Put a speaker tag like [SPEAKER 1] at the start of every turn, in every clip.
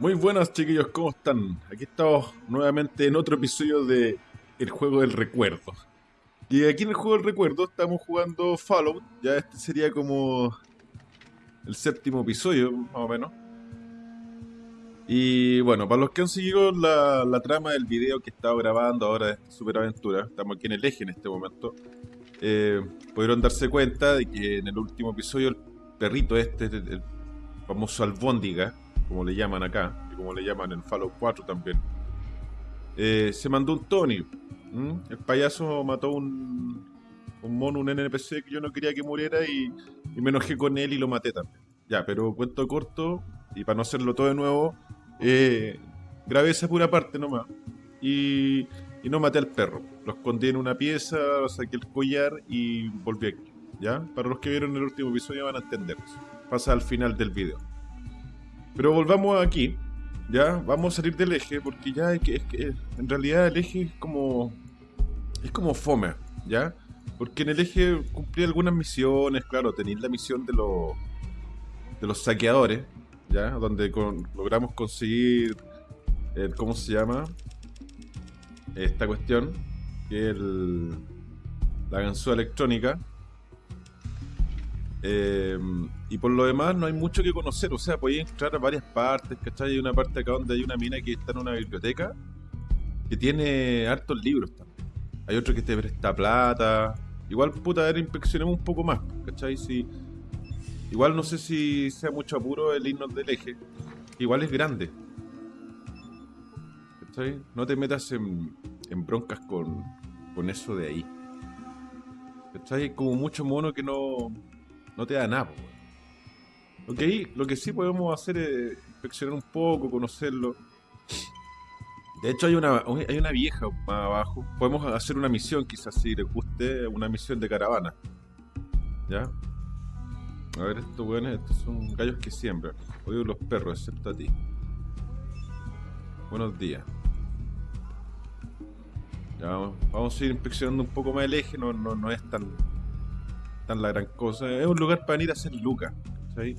[SPEAKER 1] Muy buenas chiquillos, ¿cómo están? Aquí estamos nuevamente en otro episodio de El Juego del Recuerdo. Y aquí en el Juego del Recuerdo estamos jugando Fallout, ya este sería como el séptimo episodio, más o menos. Y bueno, para los que han seguido la, trama del video que he estado grabando ahora de esta superaventura, estamos aquí en el eje en este momento, eh, pudieron darse cuenta de que en el último episodio el perrito este, el, el famoso albóndiga, como le llaman acá, y como le llaman en Fallout 4 también, eh, se mandó un Tony. ¿m? El payaso mató un, un mono, un NPC que yo no quería que muriera y, y me enojé con él y lo maté también. Ya, pero cuento corto, y para no hacerlo todo de nuevo, eh, grabé esa pura parte nomás. Y, y no maté al perro. Lo escondí en una pieza, saqué el collar y volví aquí. ¿Ya? Para los que vieron el último episodio van a entender eso. Pasa al final del video. Pero volvamos aquí. Ya, vamos a salir del eje porque ya es que, en realidad el eje es como es como fome, ¿ya? Porque en el eje cumplí algunas misiones, claro, tenéis la misión de los de los saqueadores, ¿ya? Donde con- logramos conseguir ¿cómo se llama? Esta cuestión, que el la ganzúa electrónica. Eh, y por lo demás no hay mucho que conocer, o sea, podéis entrar a varias partes, ¿cachai? Hay una parte acá donde hay una mina que está en una biblioteca que tiene hartos libros también. Hay otro que te presta plata. Igual, puta, a ver, inspeccionemos un poco más, ¿cachai? Si, igual no sé si sea mucho apuro el irnos del eje. Igual es grande. ¿Cachai? No te metas en, en broncas con, con eso de ahí. ¿Cachai? Como mucho mono que no, no te da nada, po. Lo que, lo que sí podemos hacer es inspeccionar un poco, conocerlo. De hecho, hay una, hay una vieja más abajo. Podemos hacer una misión, quizás si les guste, una misión de caravana. ¿Ya? A ver, estos weones, estos son gallos que siembran. Odio los perros, excepto a ti. Buenos días. Ya, vamos, vamos a ir inspeccionando un poco más el eje, no, no, no es tan, tan la gran cosa. Es un lugar para venir a hacer lucas, ¿cachai?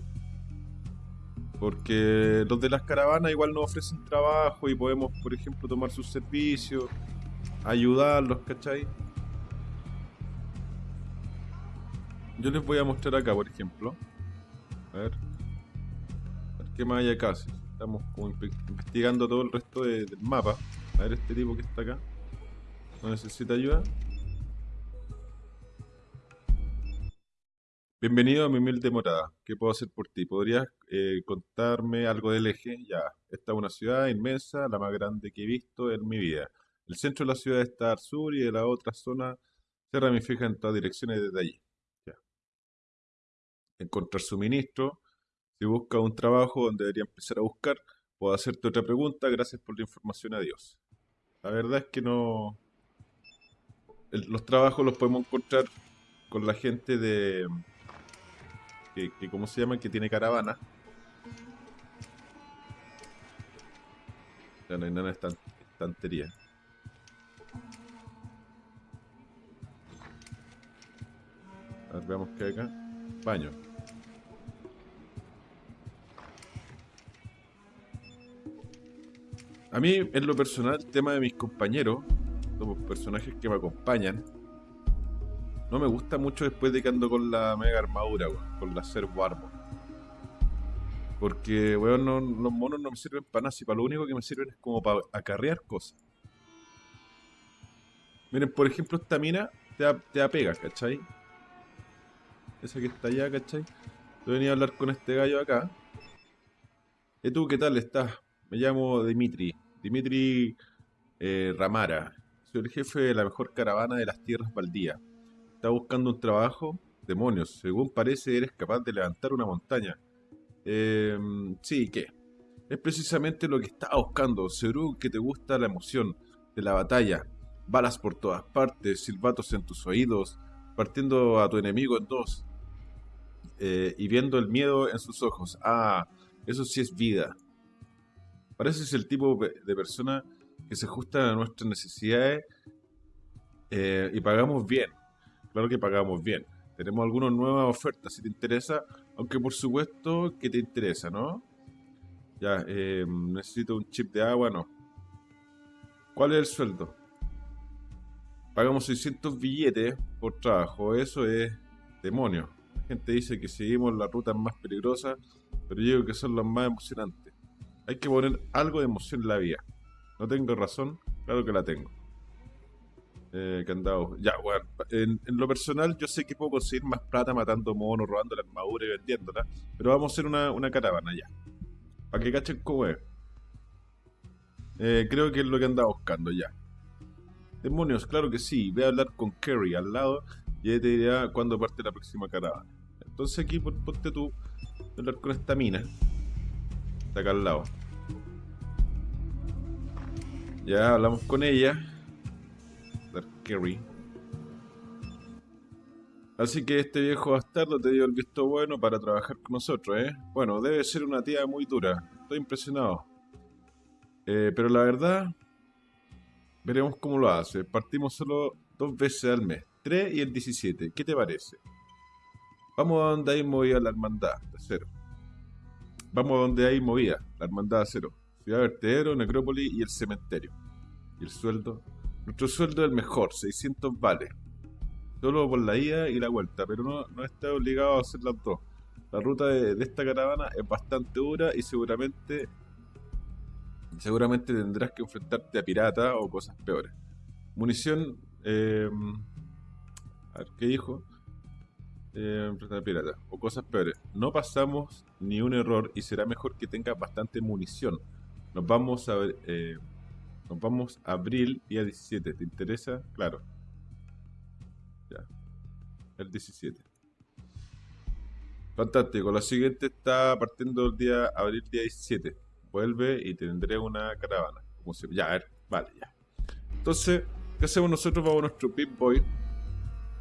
[SPEAKER 1] Porque los de las caravanas igual nos ofrecen trabajo y podemos, por ejemplo, tomar sus servicios, ayudarlos, ¿cachai? Yo les voy a mostrar acá, por ejemplo. A ver. Qué más hay acá. Estamos como inve- investigando todo el resto de- del mapa. A ver este tipo que está acá. ¿No necesita ayuda? Bienvenido a mi humilde morada. ¿Qué puedo hacer por ti? ¿Podrías eh, contarme algo del eje? Ya, esta es una ciudad inmensa, la más grande que he visto en mi vida. El centro de la ciudad está al sur y de la otra zona se ramifica en todas direcciones desde allí. Encontrar suministro. Si busca un trabajo donde debería empezar a buscar, puedo hacerte otra pregunta. Gracias por la información. Adiós. La verdad es que no. los trabajos los podemos encontrar con la gente de que, que ¿cómo se llama? Que tiene caravana. Ya no hay nada estan- estantería. A ver, veamos qué hay acá. Baño. A mí, en lo personal, el tema de mis compañeros, los personajes que me acompañan, no me gusta mucho después de que ando con la mega armadura, weón, con la Servo Armor. Porque, weón, no- los monos no me sirven para nada, si para lo único que me sirven es como para acarrear cosas. Miren, por ejemplo, esta mina te, a- te ¿cachai? Esa que está allá, ¿cachai? Yo venía a hablar con este gallo acá. ¿Y tú qué tal estás? Me llamo Dimitri. Dimitri eh, Ramara. Soy el jefe de la mejor caravana de las tierras baldías. Está buscando un trabajo. Demonios, según parece eres capaz de levantar una montaña. Eh, sí, ¿qué? Es precisamente lo que estaba buscando. Seguro que te gusta la emoción de la batalla. Balas por todas partes, silbatos en tus oídos, partiendo a tu enemigo en dos. eh, y viendo el miedo en sus ojos. Ah, eso sí es vida. Pareces el tipo de persona que se ajusta a nuestras necesidades eh, y pagamos bien. Claro que pagamos bien. Tenemos algunas nuevas ofertas si te interesa, aunque por supuesto que te interesa, ¿no? Ya, eh, necesito un chip de agua, no. ¿Cuál es el sueldo? Pagamos 600 billetes por trabajo, eso es demonio. La gente dice que seguimos las rutas más peligrosas, pero yo digo que son las más emocionantes. Hay que poner algo de emoción en la vida. No tengo razón, claro que la tengo. Eh, candado. Ya, bueno, en, en, lo personal yo sé que puedo conseguir más plata matando monos, robando la armadura y vendiéndola, pero vamos a hacer una, una caravana ya. Para que cachen cómo es. Eh, creo que es lo que andaba buscando ya. Demonios, claro que sí. Voy a hablar con Kerry al lado y él te dirá cuándo parte la próxima caravana. Entonces aquí ponte tú a hablar con esta mina. Está acá al lado. Ya hablamos con ella. Kerry. Así que este viejo bastardo te dio el visto bueno para trabajar con nosotros, ¿eh? Bueno, debe ser una tía muy dura. Estoy impresionado. Eh, pero la verdad, veremos cómo lo hace. Partimos solo dos veces al mes. 3 y el 17. ¿Qué te parece? Vamos a donde hay movida la hermandad de acero. Vamos a donde hay movida la hermandad de acero. Ciudad Vertedero, Necrópolis y el cementerio. ¿Y el sueldo? Nuestro sueldo es el mejor, 600 vales solo por la ida y la vuelta, pero no, no está obligado a hacer las dos. La ruta de, esta caravana es bastante dura y seguramente seguramente tendrás que enfrentarte a piratas o cosas peores. Munición, eh, a ver, ¿qué dijo? Eh, a piratas o cosas peores. No pasamos ni un error y será mejor que tengas bastante munición. Nos vamos a eh, nos vamos a abril día 17. ¿Te interesa? Claro. El 17. Fantástico. La siguiente está partiendo el día abril día 17. Vuelve y tendré una caravana. Ya, a ver. Vale, ya. Entonces, ¿qué hacemos nosotros? Vamos a nuestro Pip Boy.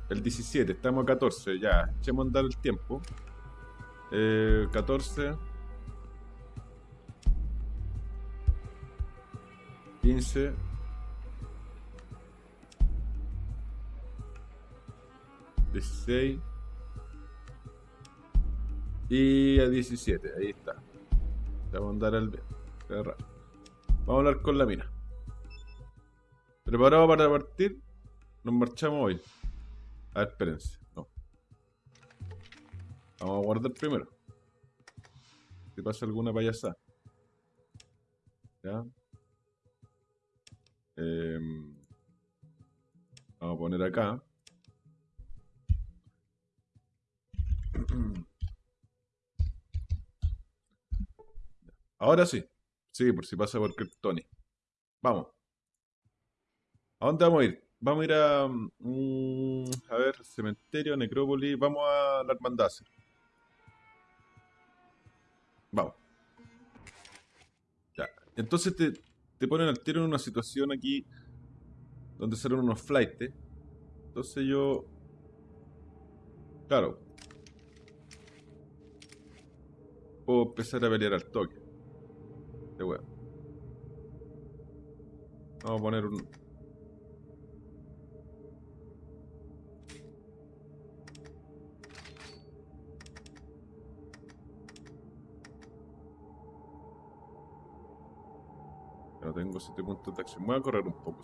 [SPEAKER 1] El 17. Estamos a 14. Ya. Echemos a andar el tiempo. Eh, 14. 15. 16 y a 17, ahí está. Vamos a andar al Vamos a hablar con la mina. ¿Preparado para partir? Nos marchamos hoy. A ver, espérense. No. Vamos a guardar primero. Si pasa alguna payasada. ¿Ya? Em, vamos a poner acá. Ahora sí. Sí, por si pasa por Tony. Vamos. ¿A dónde vamos a ir? Vamos a ir a... Mm, a ver, cementerio, necrópolis. Vamos a la hermandad. Vamos. Ya. Entonces te, te ponen al tiro en una situación aquí donde salen unos flights. Entonces yo... Claro, puedo empezar a pelear al toque. De huevo. Vamos a poner un... Tengo 7 puntos de acción. Voy a correr un poco.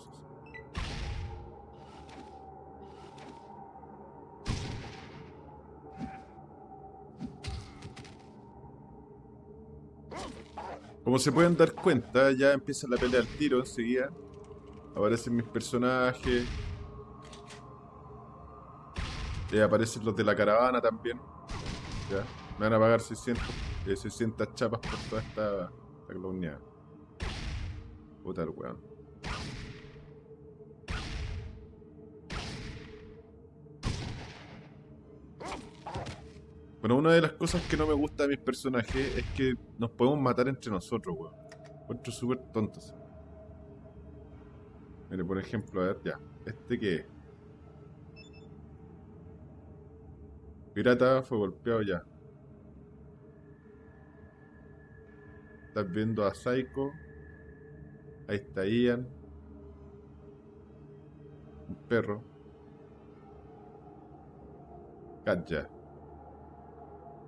[SPEAKER 1] Como se pueden dar cuenta, ya empieza la pelea al tiro enseguida. Aparecen mis personajes. Y aparecen los de la caravana también. Ya. Me van a pagar 600, 600 eh, chapas por toda esta, esta Puta el. Bueno, una de las cosas que no me gusta de mis personajes es que nos podemos matar entre nosotros, weón. Encuentro súper tontos. Mire, por ejemplo, a ver, ya. ¿Este qué es? Pirata fue golpeado ya. Estás viendo a Psycho. Ahí está Ian. Un perro. Katja.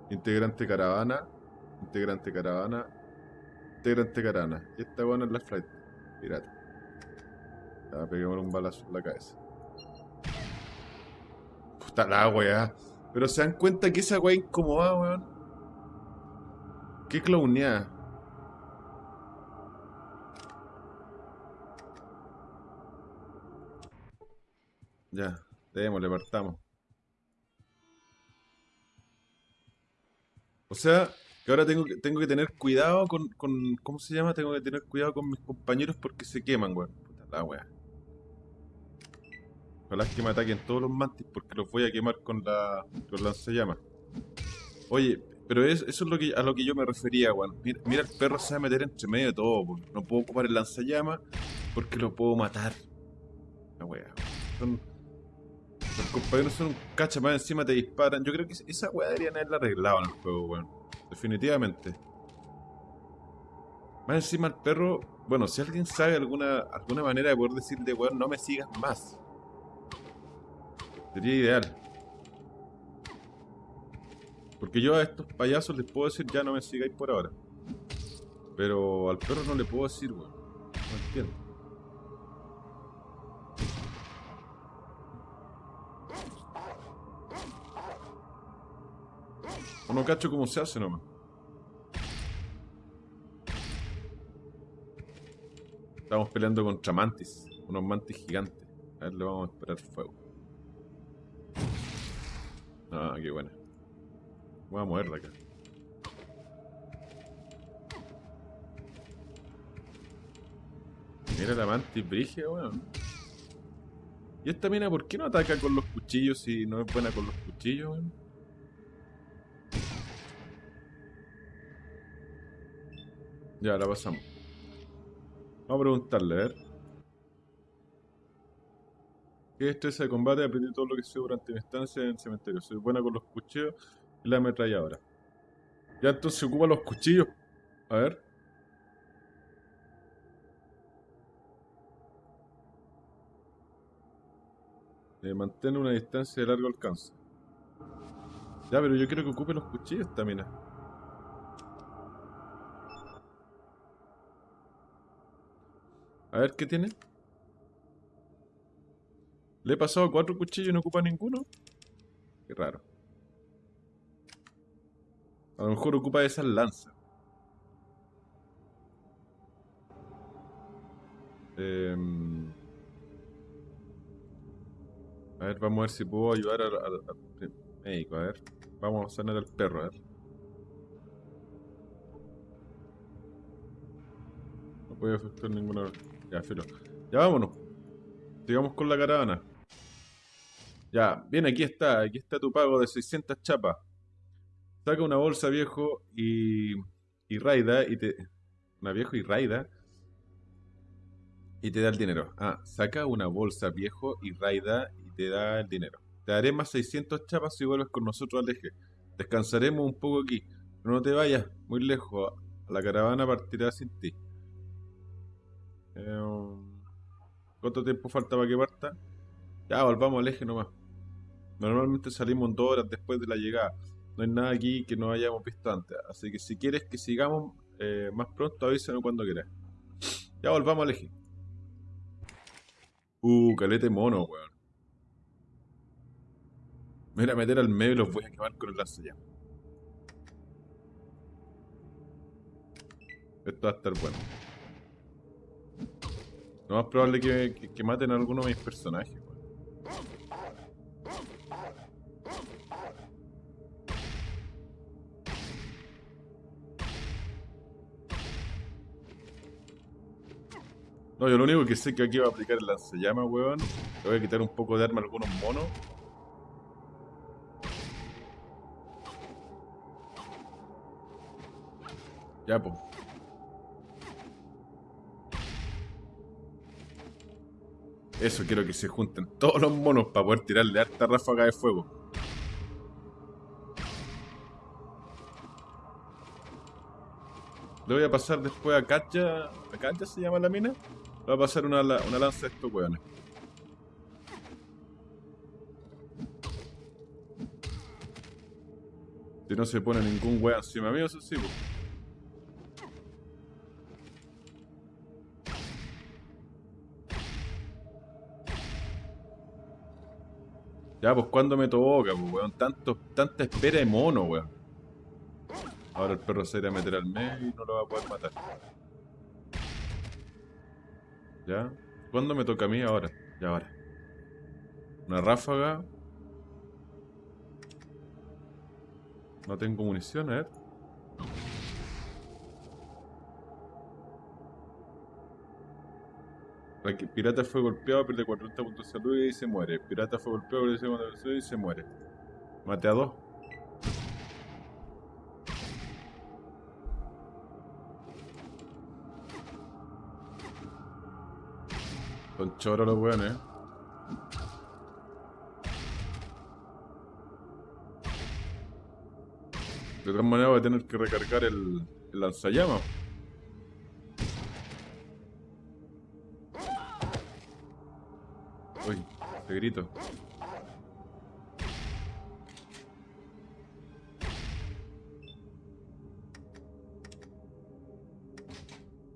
[SPEAKER 1] Integrante caravana. Integrante caravana. Integrante carana. Y esta buena es la flight. Pirata. Ya, peguémosle un balazo en la cabeza. Puta la weá. Pero se dan cuenta que esa weá incomodada, weón. Qué clowneada. Ya, démosle, partamos. O sea, que ahora tengo que, tengo que tener cuidado con, con. ¿Cómo se llama? Tengo que tener cuidado con mis compañeros porque se queman, weón. Puta la weá. Ojalá que me ataquen todos los mantis porque los voy a quemar con la. con lanzallamas. Oye, pero es- eso es lo que, a lo que yo me refería, weón. Mira, mira, el perro se va a meter entre medio de todo, weón. No puedo ocupar el lanzallamas porque lo puedo matar. La weá. Son, los compañeros son un cacha más encima te disparan. Yo creo que esa weá deberían haberla arreglado en el juego, weón. Definitivamente. Más encima el perro. Bueno, si alguien sabe alguna, alguna manera de poder decirle, weón, no me sigas más. Sería ideal. Porque yo a estos payasos les puedo decir ya no me sigáis por ahora. Pero al perro no le puedo decir, weón. No entiendo. O no cacho cómo se hace nomás. Estamos peleando contra mantis. Unos mantis gigantes. A ver, le vamos a esperar fuego. Ah, qué buena. Voy a moverla acá. Mira la mantis brigia, weón. ¿Y esta mina por qué no ataca con los cuchillos si no es buena con los cuchillos, weón? Ya, la pasamos. Vamos a preguntarle, a ver. ¿Qué destreza de combate? Aprendí todo lo que sé durante mi estancia en el cementerio. Soy buena con los cuchillos y la ametralladora. Ya entonces ocupa los cuchillos. A ver. Eh, mantén una distancia de largo alcance. Ya, pero yo quiero que ocupe los cuchillos esta A ver qué tiene. Le he pasado cuatro cuchillos y no ocupa ninguno. Qué raro. A lo mejor ocupa esas lanzas. Em, A ver, vamos a ver si puedo ayudar al, médico. A ver, vamos a sanar al perro. A ver. No puede efectuar ninguna. Ya, filo. Ya vámonos. Sigamos con la caravana. Ya, bien, aquí está. Aquí está tu pago de 600 chapas. Saca una bolsa viejo y. y raida y te. Una viejo y raida. Y te da el dinero. Ah, saca una bolsa viejo y raida y te da el dinero. Te daré más 600 chapas si vuelves con nosotros al eje. Descansaremos un poco aquí. Pero no te vayas muy lejos. La caravana partirá sin ti. Eh, ¿Cuánto tiempo falta para que parta? Ya, volvamos al eje nomás. Normalmente salimos dos horas después de la llegada. No hay nada aquí que no hayamos visto antes. Así que si quieres que sigamos eh, más pronto, avísame cuando quieras. Ya volvamos al eje. Uh, calete mono, weón. Me voy a meter al medio y los voy a quemar con el lanzallamas. Esto va a estar bueno. Lo más probable que, que, maten a alguno de mis personajes. No, yo lo único que sé que aquí va a aplicar el lanzallamas, weón. Le voy a quitar un poco de arma a algunos monos. Ya, pues. Eso quiero que se junten todos los monos para poder tirarle harta ráfaga de fuego. Le voy a pasar después a Katja. ¿A Katja se llama la mina? Le voy a pasar una, una lanza a estos weones. Si no se pone ningún weón encima mío, eso sí, pues. Ya, pues cuando me toca, pues, weón. Tanto, tanta espera de mono, weón. Ahora el perro se irá a meter al medio y no lo va a poder matar. ¿Ya? ¿Cuándo me toca a mí? Ahora. Ya, ahora. Una ráfaga. No tengo munición, a ver. Pirata fue golpeado, pierde 40 puntos de salud y se muere. Pirata fue golpeado, pierde 40 puntos de salud y se muere. Mate a dos. Son choros los weones. De todas maneras voy a tener que recargar el, el lanzallamas. Te grito.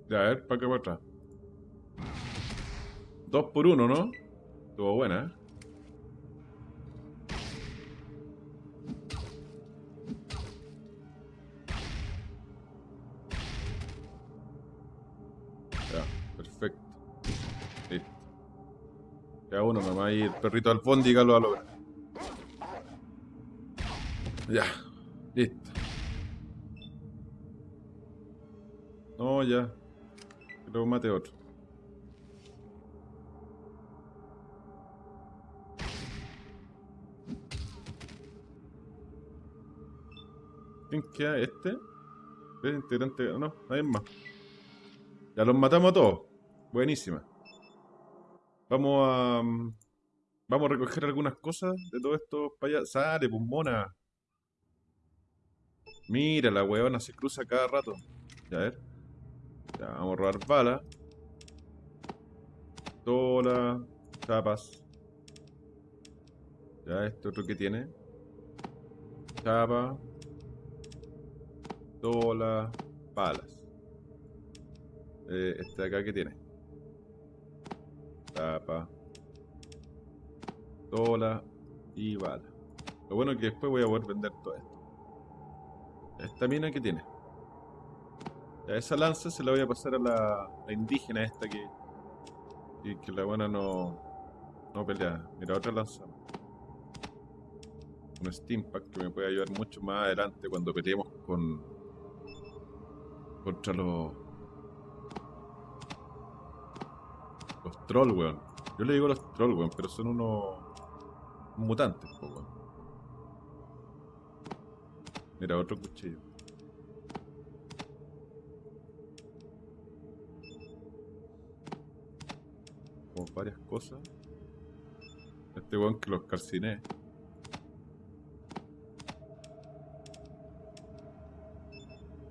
[SPEAKER 1] Ya, a ver, para qué para atrás. Dos por uno, ¿no? Estuvo buena, ¿eh? Y el perrito alfóndiga lo va a lograr. Ya, listo. No, ya. Luego mate otro. ¿Quién queda? ¿Este? ¿Este integrante? No, nadie más. Ya los matamos a todos. Buenísima. Vamos a... Vamos a recoger algunas cosas de todo esto para allá. Sale, pues mona. Mira, la huevona se cruza cada rato. Ya, a ver. Ya, vamos a robar balas. Tola. Chapas. Ya, este otro que tiene. Chapa. Tola. Balas. Eh, este de acá que tiene. Tapa. Tola. Y bala. Lo bueno es que después voy a poder vender todo esto. Esta mina que tiene. Ya esa lanza se la voy a pasar a la, indígena esta que, y que la buena no, no pelea. Mira, otra lanza. Un Steampack que me puede ayudar mucho más adelante cuando peleemos con contra los los trolls, weón. Yo le digo los trolls, weón, pero son unos mutantes, weón. Mira, otro cuchillo. varias cosas. Este weón que los calciné.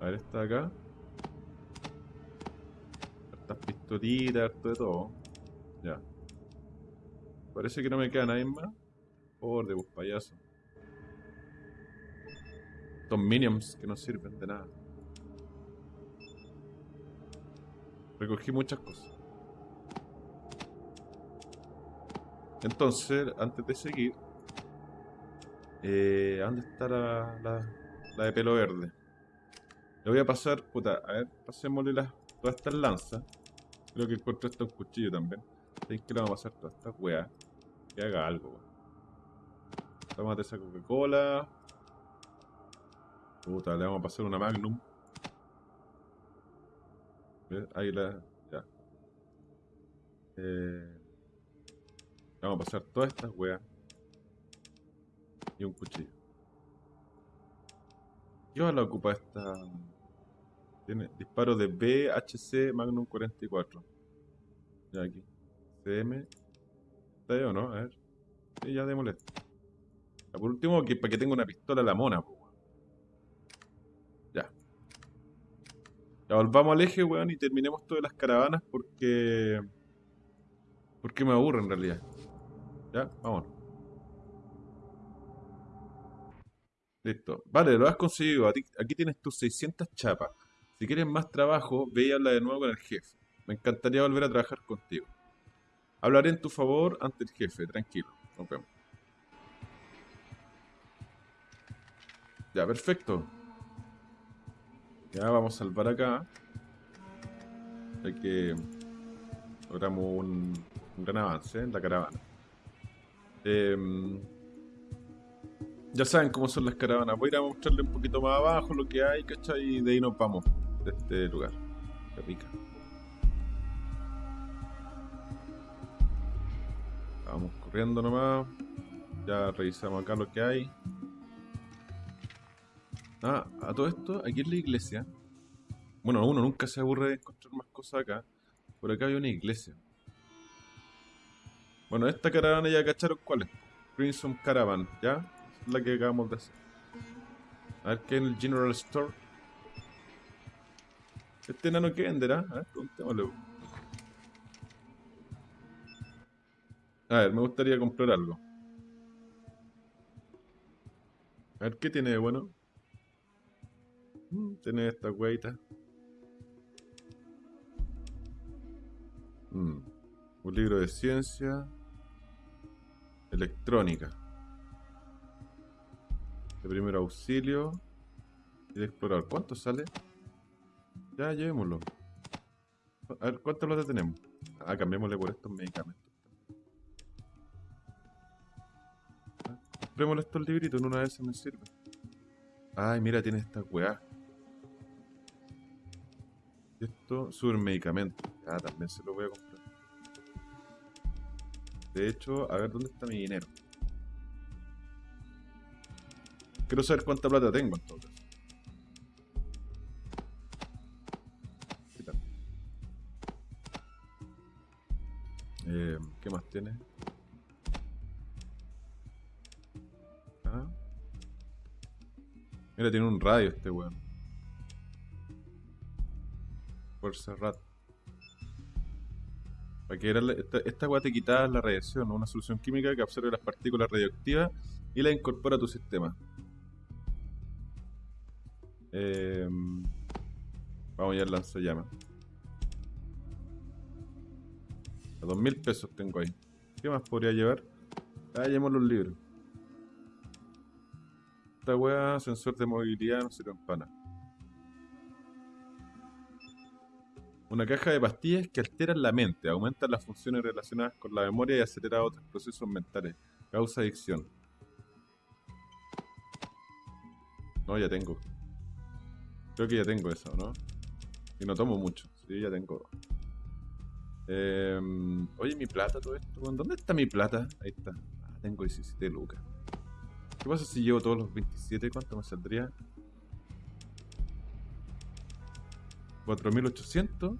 [SPEAKER 1] A ver, está acá. Estas pistolitas, harto de todo. Ya. Parece que no me queda nadie más. Por de bus payaso. Estos minions que no sirven de nada. Recogí muchas cosas. Entonces, antes de seguir, eh, ¿dónde está la, la, de pelo verde? Le voy a pasar, puta, a ver, pasémosle las, todas estas lanzas. Creo que encontré hasta un cuchillo también. ¿Sabéis que le vamos a pasar todas estas weas? Que haga algo, weón. A esa Coca-Cola. Puta, le vamos a pasar una Magnum. Ahí la. Ya. Eh. Vamos a pasar todas estas weas. Y un cuchillo. ¿Qué la ocupa esta? Tiene disparo de BHC Magnum 44. Ya aquí. CM. ¿Está ahí o no? A ver. Sí, ya démosle. Por último, que, para que tenga una pistola la mona, Ya. Ya volvamos al eje, weón, y terminemos todas las caravanas porque. Porque me aburre en realidad. Ya, vámonos. Listo. Vale, lo has conseguido. Aquí tienes tus 600 chapas. Si quieres más trabajo, ve y habla de nuevo con el jefe. Me encantaría volver a trabajar contigo. Hablaré en tu favor ante el jefe, tranquilo. Nos vemos. Ya, perfecto. Ya vamos a salvar acá. Ya que logramos un, gran avance en la caravana. Em, ya saben cómo son las caravanas. Voy a ir a mostrarle un poquito más abajo lo que hay, ¿cachai? Y de ahí nos vamos de este lugar. Qué rica. Vamos corriendo nomás. Ya revisamos acá lo que hay. Ah, a todo esto, aquí en la iglesia. Bueno, uno nunca se aburre de encontrar más cosas acá. Por acá hay una iglesia. Bueno, esta caravana ya cacharon cuál es. Crimson Caravan, ¿ya? Es la que acabamos de hacer. A ver qué en el General Store. Este enano que venderá. A ver, preguntémosle. A ver, me gustaría comprar algo. A ver, ¿qué tiene de bueno? Mm, tiene esta hueita. Mm, un libro de ciencia. Electrónica. De primer auxilio. Y de explorar. ¿Cuánto sale? Ya, llevémoslo. A ver, ¿cuánto lo tenemos? Ah, cambiémosle por estos medicamentos. Ah, comprémosle estos libritos, en una vez me sirve. Ay, mira, tiene esta weá. Esto, sube medicamento. Ah, también se lo voy a comprar. De hecho, a ver dónde está mi dinero. Quiero saber cuánta plata tengo en todo caso. Eh, ¿Qué más tiene? Ah. Mira, tiene un radio este weón. Fuerza rat. Para que era esta, esta weá te quita la radiación, una solución química que absorbe las partículas radioactivas y las incorpora a tu sistema. Eh, vamos ya al lanzallamas. A dos mil pesos tengo ahí. ¿Qué más podría llevar? Ah, llevemos los libros. Esta weá, sensor de movilidad, no sirve en. Una caja de pastillas que alteran la mente, aumentan las funciones relacionadas con la memoria y acelera otros procesos mentales. Causa adicción. No, ya tengo. Creo que ya tengo eso, ¿no? Y no tomo mucho. Sí, ya tengo. Eh, oye, mi plata, todo esto. ¿Dónde está mi plata? Ahí está. Ah, tengo 17 lucas. ¿Qué pasa si llevo todos los 27? ¿Cuánto me saldría? 4800.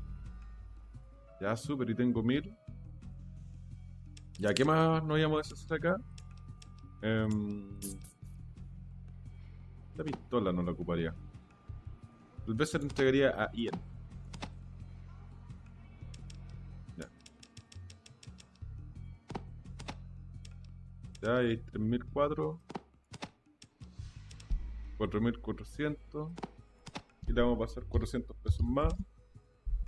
[SPEAKER 1] Ya, súper, y tengo 1000. Ya, ¿qué más nos íbamos a hacer acá? Eh, esta pistola no la ocuparía. Tal vez se la entregaría a Ian. Ya. Ya hay 3004. 4400. Y le vamos a pasar 400 pesos más.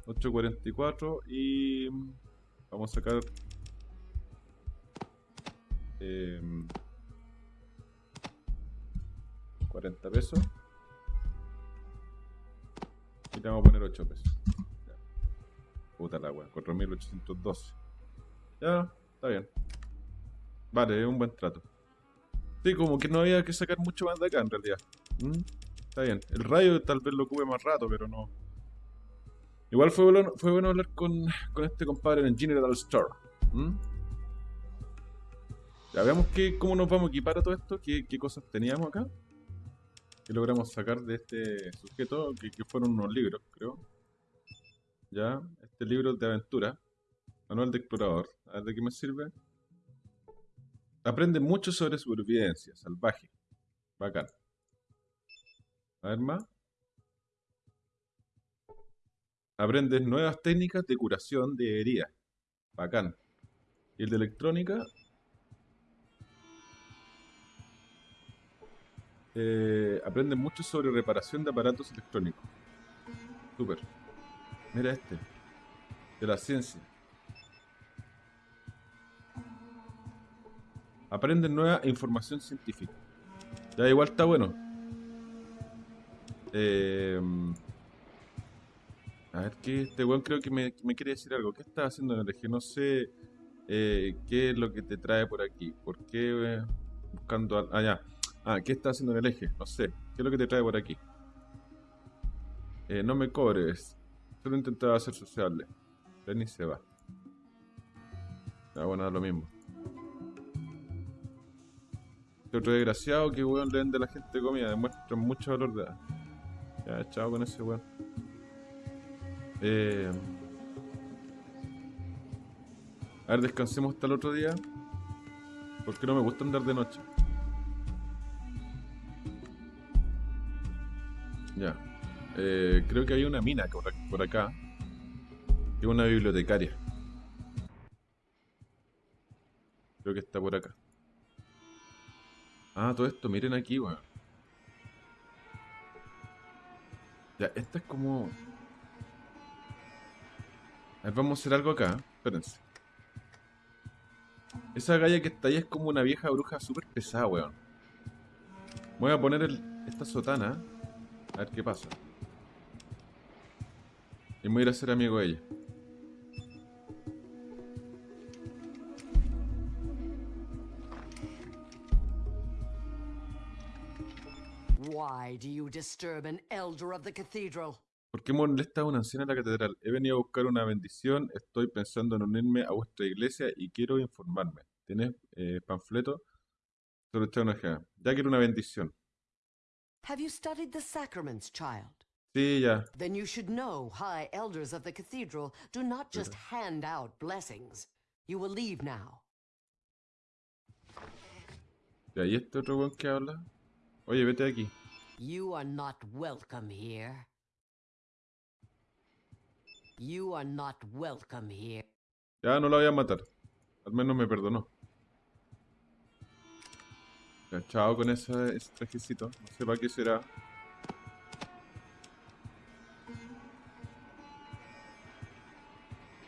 [SPEAKER 1] 844 y vamos a sacar eh, 40 pesos y le vamos a poner 8 pesos ya. puta la wea 4812 ya está bien vale es un buen trato sí como que no había que sacar mucho más de acá en realidad ¿Mm? Está bien el rayo tal vez lo cube más rato pero no Igual fue bueno, fue bueno hablar con, con este compadre en General Store. Ya veamos que, cómo nos vamos a equipar a todo esto, qué, qué cosas teníamos acá. Que logramos sacar de este sujeto, que, que, fueron unos libros, creo. Ya, este libro de aventura, manual de explorador. A ver de qué me sirve. Aprende mucho sobre supervivencia salvaje. Bacán. A ver más. Aprendes nuevas técnicas de curación de heridas. Bacán. Y el de electrónica. Eh, aprendes mucho sobre reparación de aparatos electrónicos. Super. Mira este. De la ciencia. Aprenden nueva información científica. Ya igual está bueno. Eh, a ver, ¿qué? Este weón creo que me, me quiere decir algo. ¿Qué estás haciendo en el eje? No sé eh, qué es lo que te trae por aquí. ¿Por qué eh, buscando... al- Ah, ya. Ah, ¿qué estás haciendo en el eje? No sé. ¿Qué es lo que te trae por aquí? Eh, no me cobres. Solo intentaba ser sociable. Ven y se va. Ya, bueno, da lo mismo. Este otro desgraciado que weón le vende a la gente comida. Demuestra mucho valor de edad. Ya, chao con ese weón. Eh, a ver, descansemos hasta el otro día. Porque no me gusta andar de noche. Ya. Eh, creo que hay una mina por ac- por acá. Es una bibliotecaria. Creo que está por acá. Ah, todo esto, miren aquí, weón. Ya, esta es como... A ver, vamos a hacer algo acá. Espérense. Esa galla que está ahí es como una vieja bruja súper pesada, weón. Voy a poner esta sotana. A ver qué pasa. Y voy a ir a ser amigo de ella.
[SPEAKER 2] Why do you disturb an elder of the cathedral?
[SPEAKER 1] ¿Por qué molesta a una anciana en la catedral? He venido a buscar una bendición, estoy pensando en unirme a vuestra iglesia y quiero informarme. ¿Tienes eh, panfleto? Sobre esta ONG. Ya quiero una bendición.
[SPEAKER 2] Have you studied the sacraments, child?
[SPEAKER 1] Sí, ya.
[SPEAKER 2] Then you should know high elders of the cathedral do not just hand out blessings. You will leave now.
[SPEAKER 1] ¿y este otro weón que habla? Oye, vete de aquí.
[SPEAKER 2] You are not welcome here. You are not welcome here.
[SPEAKER 1] Ya no la voy a matar. Al menos me perdonó. Chao con ese, ese trajecito. No sé para qué será.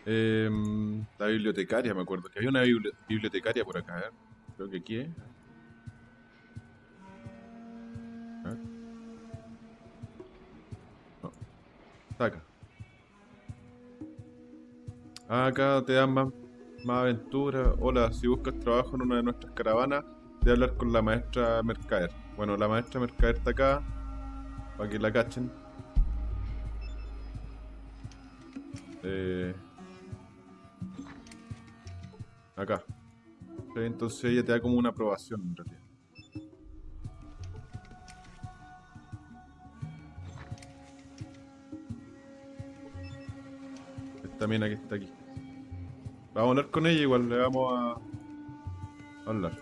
[SPEAKER 1] Em, la bibliotecaria, me acuerdo. Que había una bibli- bibliotecaria por acá. Ver. Creo que aquí es. Acá. Te dan más, más aventura. Hola, si buscas trabajo en una de nuestras caravanas, de hablar con la maestra Mercader. Bueno, la maestra Mercader está acá, para que la cachen. Eh, acá. Entonces ella te da como una aprobación en realidad. Esta mina que está aquí. Vamos a hablar con ella, igual le vamos a hablar.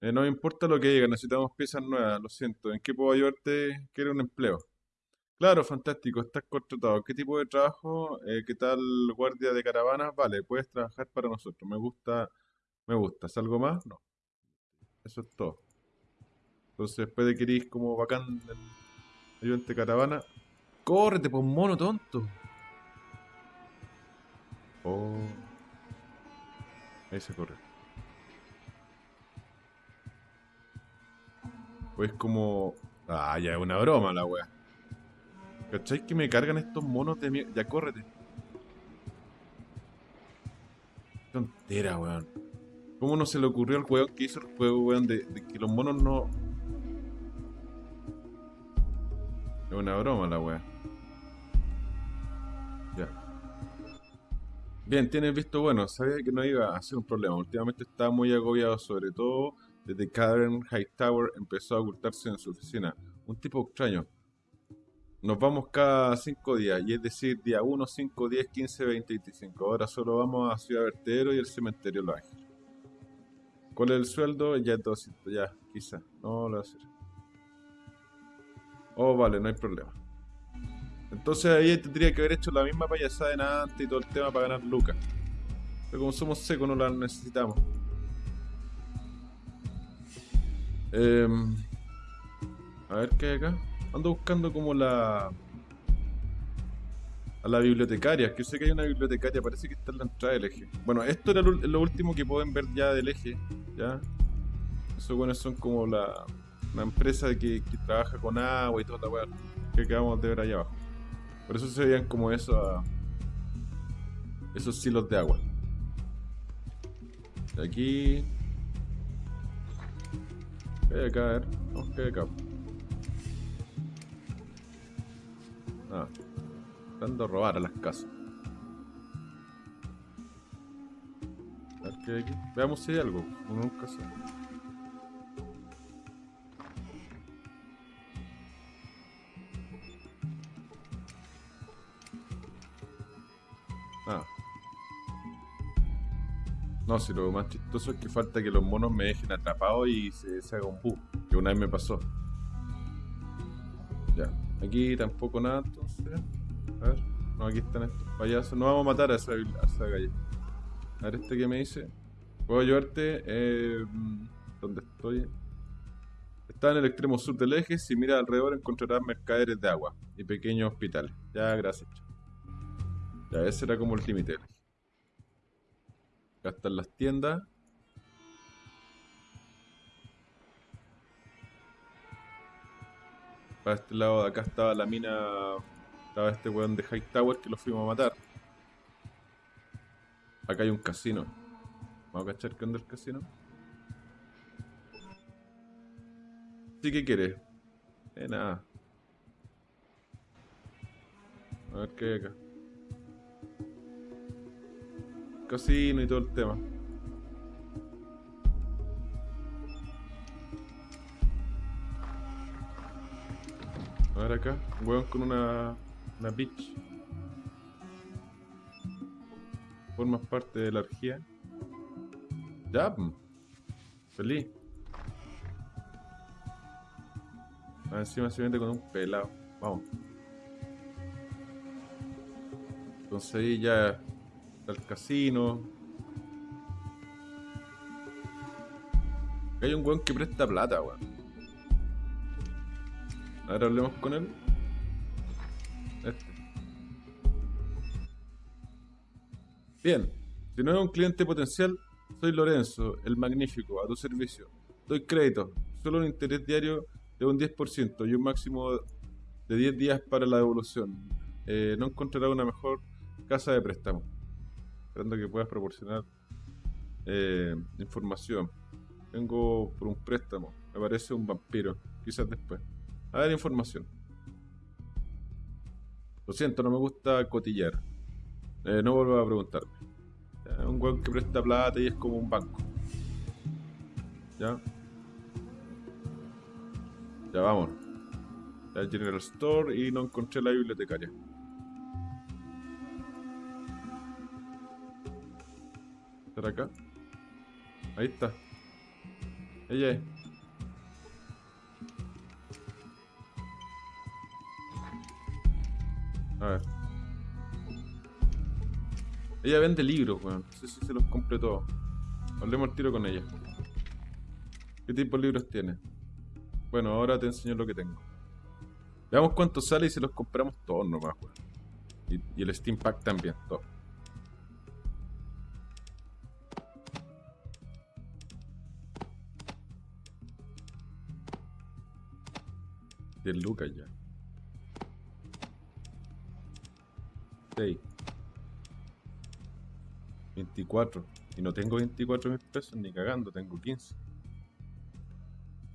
[SPEAKER 1] Eh, no me importa lo que diga, necesitamos piezas nuevas, lo siento. ¿En qué puedo ayudarte? Quiero un empleo. Claro, fantástico, estás contratado. ¿Qué tipo de trabajo? Eh, ¿qué tal guardia de caravanas? Vale, puedes trabajar para nosotros. Me gusta, me gusta. ¿Es algo más? No. Eso es todo. Entonces, después de que como bacán del ayudante de caravana, córrete, pues mono tonto. Oh. Ahí se corre. Pues como... Ah, ya es una broma la wea. ¿Cachai que me cargan estos monos de mierda? Ya córrete. Tontera, weón. ¿Cómo no se le ocurrió al weón que hizo el juego, weón, de, de que los monos no... Es una broma la wea. Bien, tienes visto bueno, sabía que no iba a ser un problema. Últimamente estaba muy agobiado, sobre todo desde que Karen Hightower empezó a ocultarse en su oficina. Un tipo extraño. Nos vamos cada 5 días, y es decir, día 1, 5, 10, 15, 20, 25. Ahora solo vamos a Ciudad Vertedero y el cementerio Los Ángeles. ¿Cuál es el sueldo? Ya es 200, ya, quizá. No lo voy a hacer. Oh, vale, no hay problema. Entonces ahí tendría que haber hecho la misma payasada en antes y todo el tema para ganar lucas. Pero como somos secos no la necesitamos. Em, a ver qué hay acá. Ando buscando como la... A la bibliotecaria, que sé que hay una bibliotecaria, parece que está en la entrada del eje. Bueno, esto era lo, último que pueden ver ya del eje, ¿ya? Buenos son como la, Una empresa que, que trabaja con agua y toda la weá que acabamos de ver allá abajo. Por eso se veían como esos, esos silos de agua. De aquí. ¿Qué hay acá? A ¿qué hay acá? Ah. Dando a robar a las casas. A ver qué hay aquí. Veamos si hay algo. Uno nunca sabe. No, si lo más chistoso es que falta que los monos me dejen atrapado y se, se haga un bug. Que una vez me pasó. Ya. Aquí tampoco nada, entonces. A ver. No, aquí están estos payasos. No vamos a matar a esa, a. A ver, este que me dice. ¿Puedo ayudarte? Eh, ¿Dónde estoy? Está en el extremo sur del eje. Si miras alrededor encontrarás mercaderes de agua y pequeños hospitales. Ya, gracias. Ya, ese era como el límite. Acá están las tiendas. Para este lado de acá estaba la mina. Estaba este weón de Hightower que lo fuimos a matar. Acá hay un casino. Vamos a cachar qué onda el casino. Sí, ¿qué quiere? Eh, nada. A ver qué hay acá. Casino y todo el tema. A ver acá, un hueón con una, una bitch. Formas parte de la orgía. Ya, pm. feliz. Ah, encima se vende con un pelado. Vamos. Entonces ahí ya está el casino. Hay un weón que presta plata, weón. Ahora hablemos con él. Este. Bien, si no es un cliente potencial, soy Lorenzo, el magnífico, a tu servicio. Doy crédito, solo un interés diario de un 10% y un máximo de 10 días para la devolución. Eh, no encontrará una mejor casa de préstamo. Esperando que puedas proporcionar eh, información. Vengo por un préstamo. Me parece un vampiro. Quizás después. A ver, información. Lo siento, no me gusta cotillar. Eh, no vuelvo a preguntarme. Un weón que presta plata y es como un banco. Ya. Ya vamos. Ya el General Store y no encontré la bibliotecaria. ¿Estará acá? Ahí está. Ella es. A ver. Ella vende libros, weón. No sé si se los compré todos. Hablemos al tiro con ella. ¿Qué tipo de libros tiene? Bueno, ahora te enseño lo que tengo. Veamos cuánto sale y se los compramos todos nomás, weón. Y, y el Steam Pack también, todo. 10 lucas ya. 6. 24. Y no tengo 24 mil pesos ni cagando, tengo 15.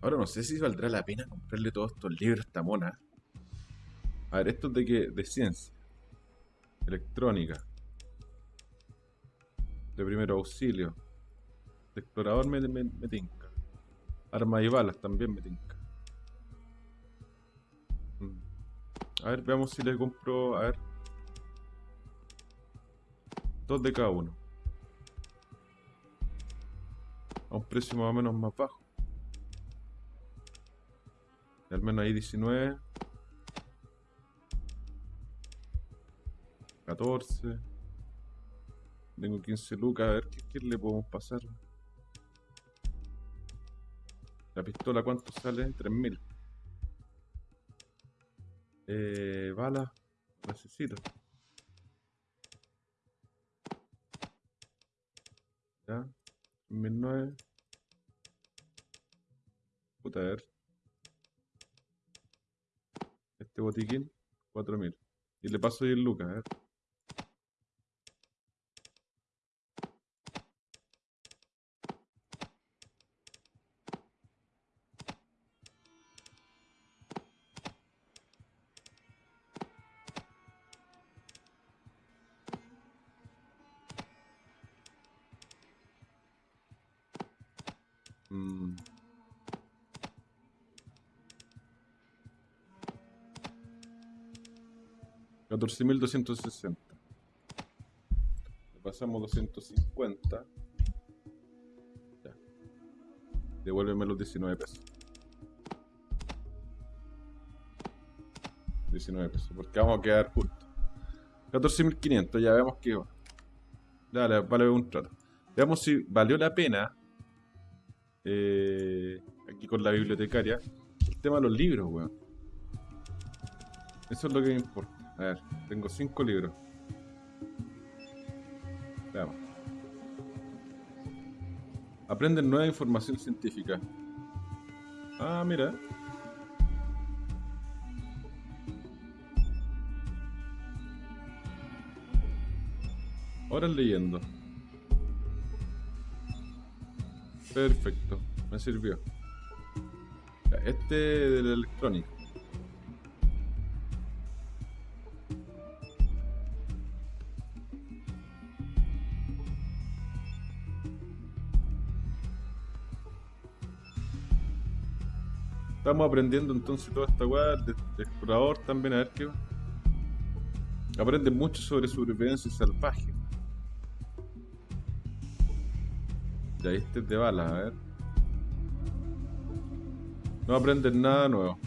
[SPEAKER 1] Ahora no sé si valdrá la pena comprarle todos estos libros a esta mona. A ver, estos de qué? De ciencia. Electrónica. De primer auxilio. De explorador me, tinca. Armas y balas también me tinca. A ver, veamos si le compro. A ver. Dos de cada uno. A un precio más o menos más bajo. Al menos ahí 19. 14. Tengo 15 lucas. A ver qué, qué le podemos pasar. La pistola, ¿cuánto sale? 3000. Eh, balas. Necesito. Ya. 2009. Puta, a ver. Este botiquín, 4000. Y le paso 10 lucas, a ver. Mm. 14.260. Le pasamos 250. Ya. Devuélveme los 19 pesos. 19 pesos, porque vamos a quedar juntos. 14.500, ya veamos que va. Dale, vale un trato. Veamos si valió la pena. Eh, aquí con la bibliotecaria. El tema de los libros, weón. Eso es lo que me importa. A ver, tengo cinco libros. Veamos. Aprenden nueva información científica. Ah, mira. Ahora leyendo. Perfecto, me sirvió. Este del electrónico. Estamos aprendiendo entonces toda esta weá de, de explorador también, a ver qué. Aprende mucho sobre supervivencia salvaje. Ya es de balas, a ver. No aprendes nada nuevo.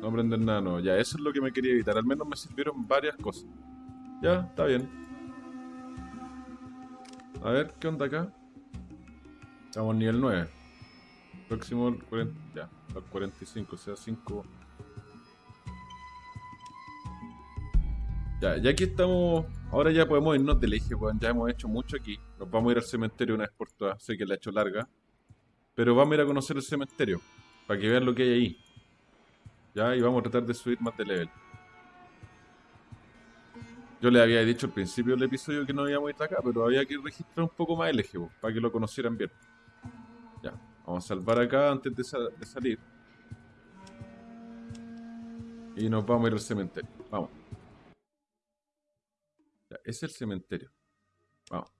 [SPEAKER 1] No aprender nada nuevo. Ya, eso es lo que me quería evitar. Al menos me sirvieron varias cosas. Ya, está bien. A ver, ¿qué onda acá? Estamos nivel 9. Próximo al 40, ya, al 45, o sea, 5. Ya, ya que estamos. Ahora ya podemos irnos del eje, weón. Ya hemos hecho mucho aquí. Nos vamos a ir al cementerio una vez por todas. Sé que la he hecho larga. Pero vamos a ir a conocer el cementerio. Para que vean lo que hay ahí. Ya, y vamos a tratar de subir más de level. Yo les había dicho al principio del episodio que no íbamos a ir acá, pero había que registrar un poco más el eje, po, para que lo conocieran bien. Ya, vamos a salvar acá antes de salir. Y nos vamos a ir al cementerio. Vamos. Ya, es el cementerio. Vamos.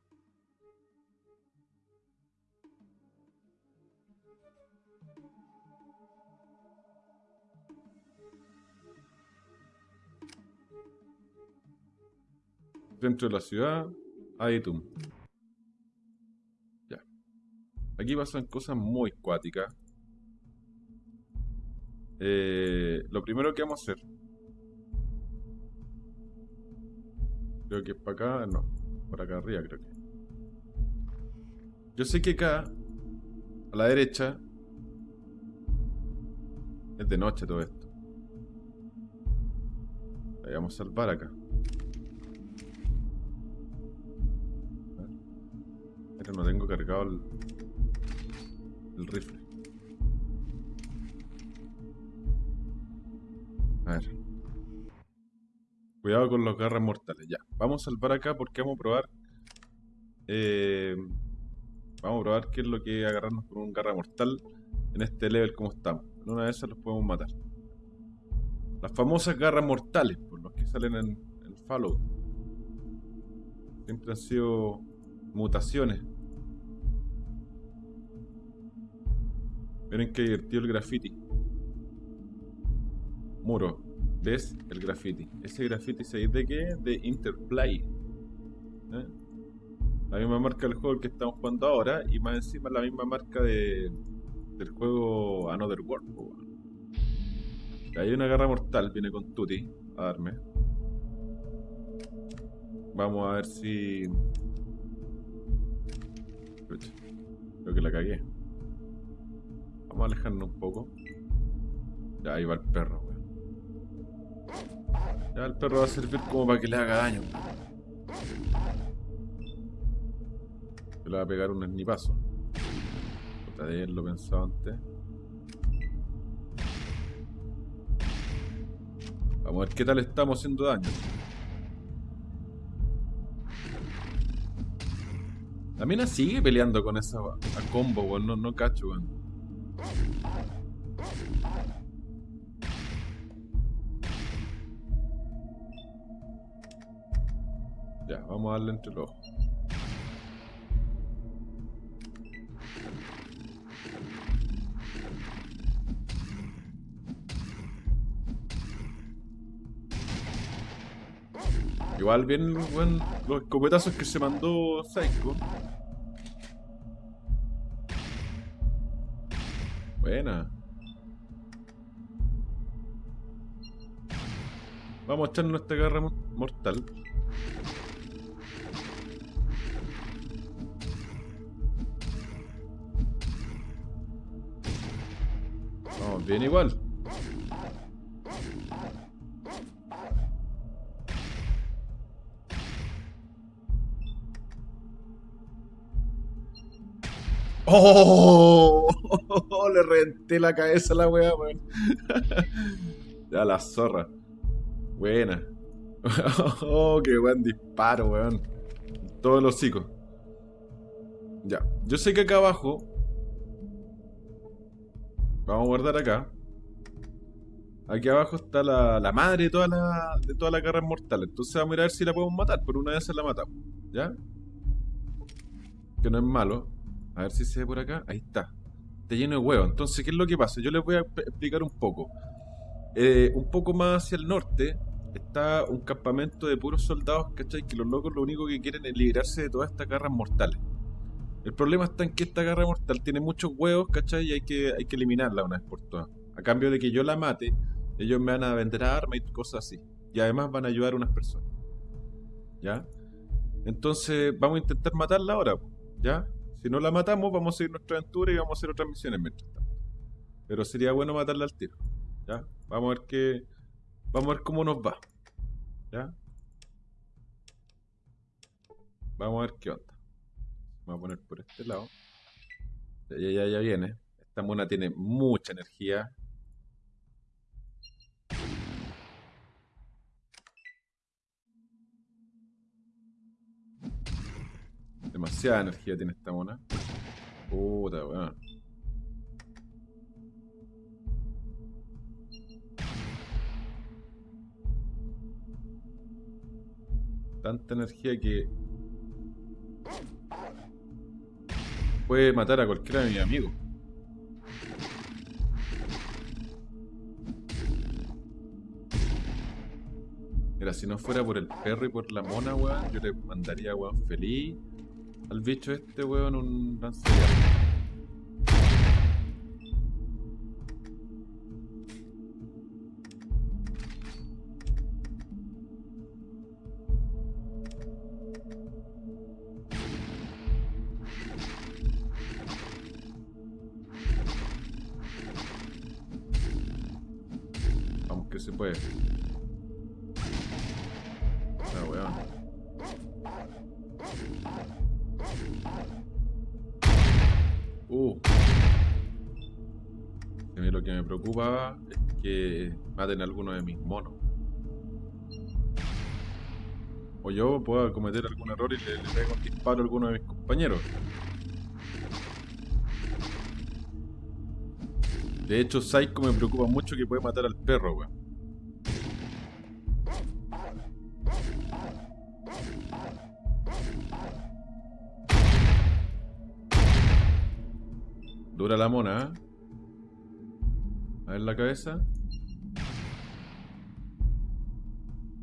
[SPEAKER 1] Dentro de la ciudad, Aitum. Ya. Aquí pasan cosas muy cuáticas. Eh, lo primero que vamos a hacer. Creo que es para acá, no. Por acá arriba creo que. Yo sé que acá, a la derecha, es de noche todo esto. Ahí vamos a salvar acá. Pero no tengo cargado el, el rifle. A ver. Cuidado con los garras mortales. Ya. Vamos a salvar acá porque vamos a probar. eh, vamos a probar qué es lo que agarrarnos con un garra mortal en este level como estamos. En una de esas los podemos matar. Las famosas garras mortales, por los que salen en el Fallout. Siempre han sido mutaciones. Miren qué divertido el graffiti. Muro. ¿Ves? El graffiti. Ese graffiti, ¿sabéis de qué? De Interplay. ¿Eh? La misma marca del juego que estamos jugando ahora y más encima la misma marca de, del juego Another World. Hay una garra mortal, viene con Tutti a darme. Vamos a ver si... Creo que la cagué. Vamos a alejarnos un poco. Ya, ahí va el perro. Ya el perro va a servir como para que le haga daño. Se le va a pegar un esnipazo. Puta de él, lo pensaba antes. Vamos a ver qué tal estamos haciendo daño. La mina sigue peleando con esa combo, weón. No, no cacho, weón. Ya, vamos a darle entre los ojos. Igual bien, weón, los escopetazos que se mandó Psycho. Buena. Vamos a echarnos esta mo- mortal. Vamos bien igual. ¡Oh! Le renté la cabeza a la weá, weón. ya la zorra. Buena. oh, qué buen disparo, weón. Todos los hocico. Ya. Yo sé que acá abajo. Vamos a guardar acá. Aquí abajo está la, la madre de toda la, de toda la. Entonces vamos a ir a ver si la podemos matar. Por una vez la matamos. ¿Ya? Que no es malo. A ver si se ve por acá. Ahí está. Está lleno de huevos. Entonces, ¿qué es lo que pasa? Yo les voy a explicar un poco. Eh, un poco más hacia el norte está un campamento de puros soldados, ¿cachai? Que los locos lo único que quieren es librarse de todas estas garras mortales. El problema está en que esta garra mortal tiene muchos huevos, ¿cachai? Y hay que, hay que eliminarla una vez por todas. A cambio de que yo la mate, ellos me van a vender armas y cosas así. Y además van a ayudar a unas personas. ¿Ya? Entonces, vamos a intentar matarla ahora, ¿ya? Si no la matamos, vamos a seguir nuestra aventura y vamos a hacer otras misiones mientras tanto. Pero sería bueno matarla al tiro. ¿Ya? Vamos a ver qué. Vamos a ver cómo nos va. ¿Ya? Vamos a ver qué onda. Vamos a poner por este lado. Ya, ya, ya viene. Esta mona tiene mucha energía. Demasiada energía tiene esta mona. Puta, weón. Tanta energía que puede matar a cualquiera de mis amigos. Mira, si no fuera por el perro y por la mona, weón, yo le mandaría, weón, feliz al bicho este, weón, un lanzallamas. Maten alguno de mis monos. O yo pueda cometer algún error y le, le un disparo a alguno de mis compañeros. De hecho, Psycho me preocupa mucho que puede matar al perro, weón. Dura la mona, ¿eh? A ver la cabeza.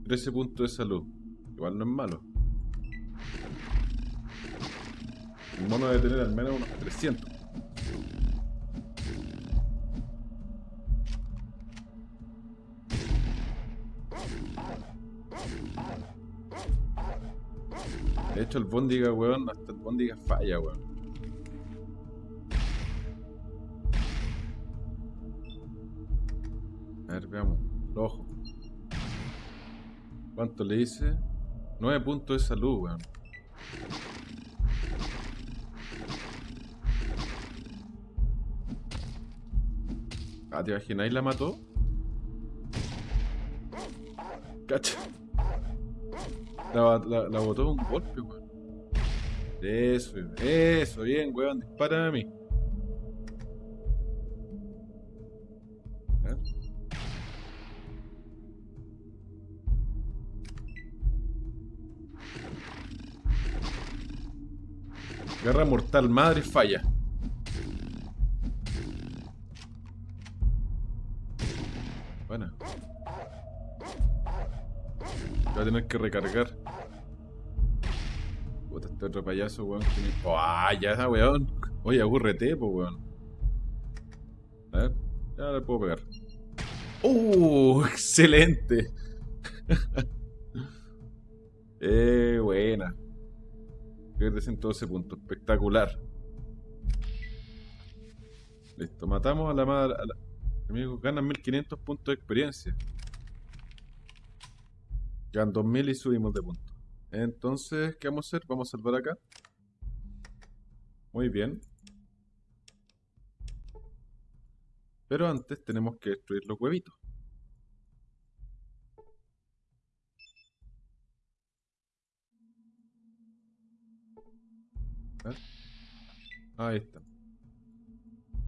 [SPEAKER 1] 13 puntos de salud. Igual no es malo. El mono debe tener al menos unos 300. De hecho, el Bondiga, weón, hasta el Bondiga falla, weón. A ver, veamos. Los ojos. ¿Cuánto le hice? 9 puntos de salud, weón. Ah, ¿te imagináis la mató? Cacha. La, la, la botó un golpe, weón. Eso, eso, bien, weón. Dispara a mí. Guerra mortal, madre falla. Bueno. Voy a tener que recargar. Puta, este otro payaso, weón. Oh, ah, ya, weón. Oye, agúrrete, po, weón. A ver, ya le puedo pegar. ¡Uh! ¡Excelente! eh, buena. Pierde 112 puntos. Espectacular. Listo, matamos a la madre. Amigos, ganan 1500 puntos de experiencia. Ganan 2000 y subimos de puntos. Entonces, ¿qué vamos a hacer? Vamos a salvar acá. Muy bien. Pero antes tenemos que destruir los huevitos. Ahí está.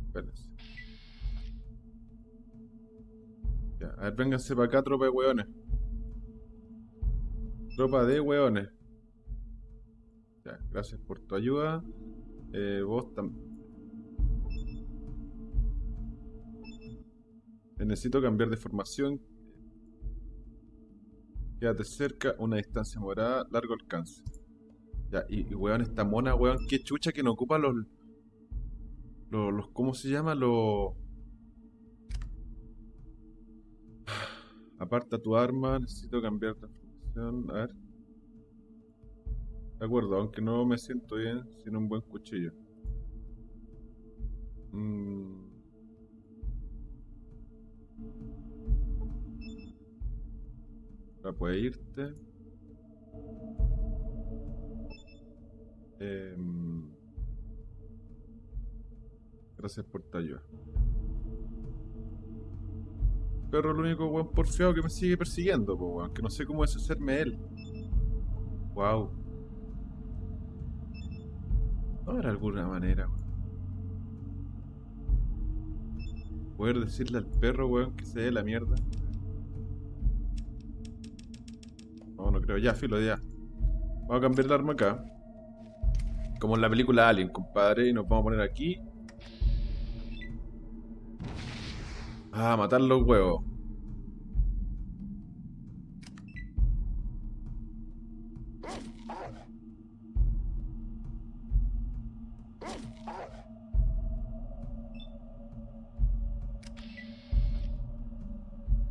[SPEAKER 1] Espérense. Ya, a ver, vénganse para acá, tropa de hueones. Tropa de hueones. Ya, gracias por tu ayuda. Eh, vos también. Necesito cambiar de formación. Quédate cerca, una distancia morada, largo alcance. Ya, y, y weón, esta mona, weón, qué chucha que no ocupa los. Los, los ¿cómo se llama? Los. Aparta tu arma, necesito cambiar de formación. A ver. De acuerdo, aunque no me siento bien sin un buen cuchillo. Mm. Ahora puedes irte. Em, Gracias por tu ayuda. Perro, el único weón porfiado que me sigue persiguiendo, po, weón. Que no sé cómo deshacerme de él. Wow. No habrá alguna manera, weón. Poder decirle al perro, weón, que se dé la mierda. No, no creo. Ya, filo, ya. Vamos a cambiar el arma acá. Como en la película Alien, compadre. Y nos vamos a poner aquí. Ah, matar los huevos.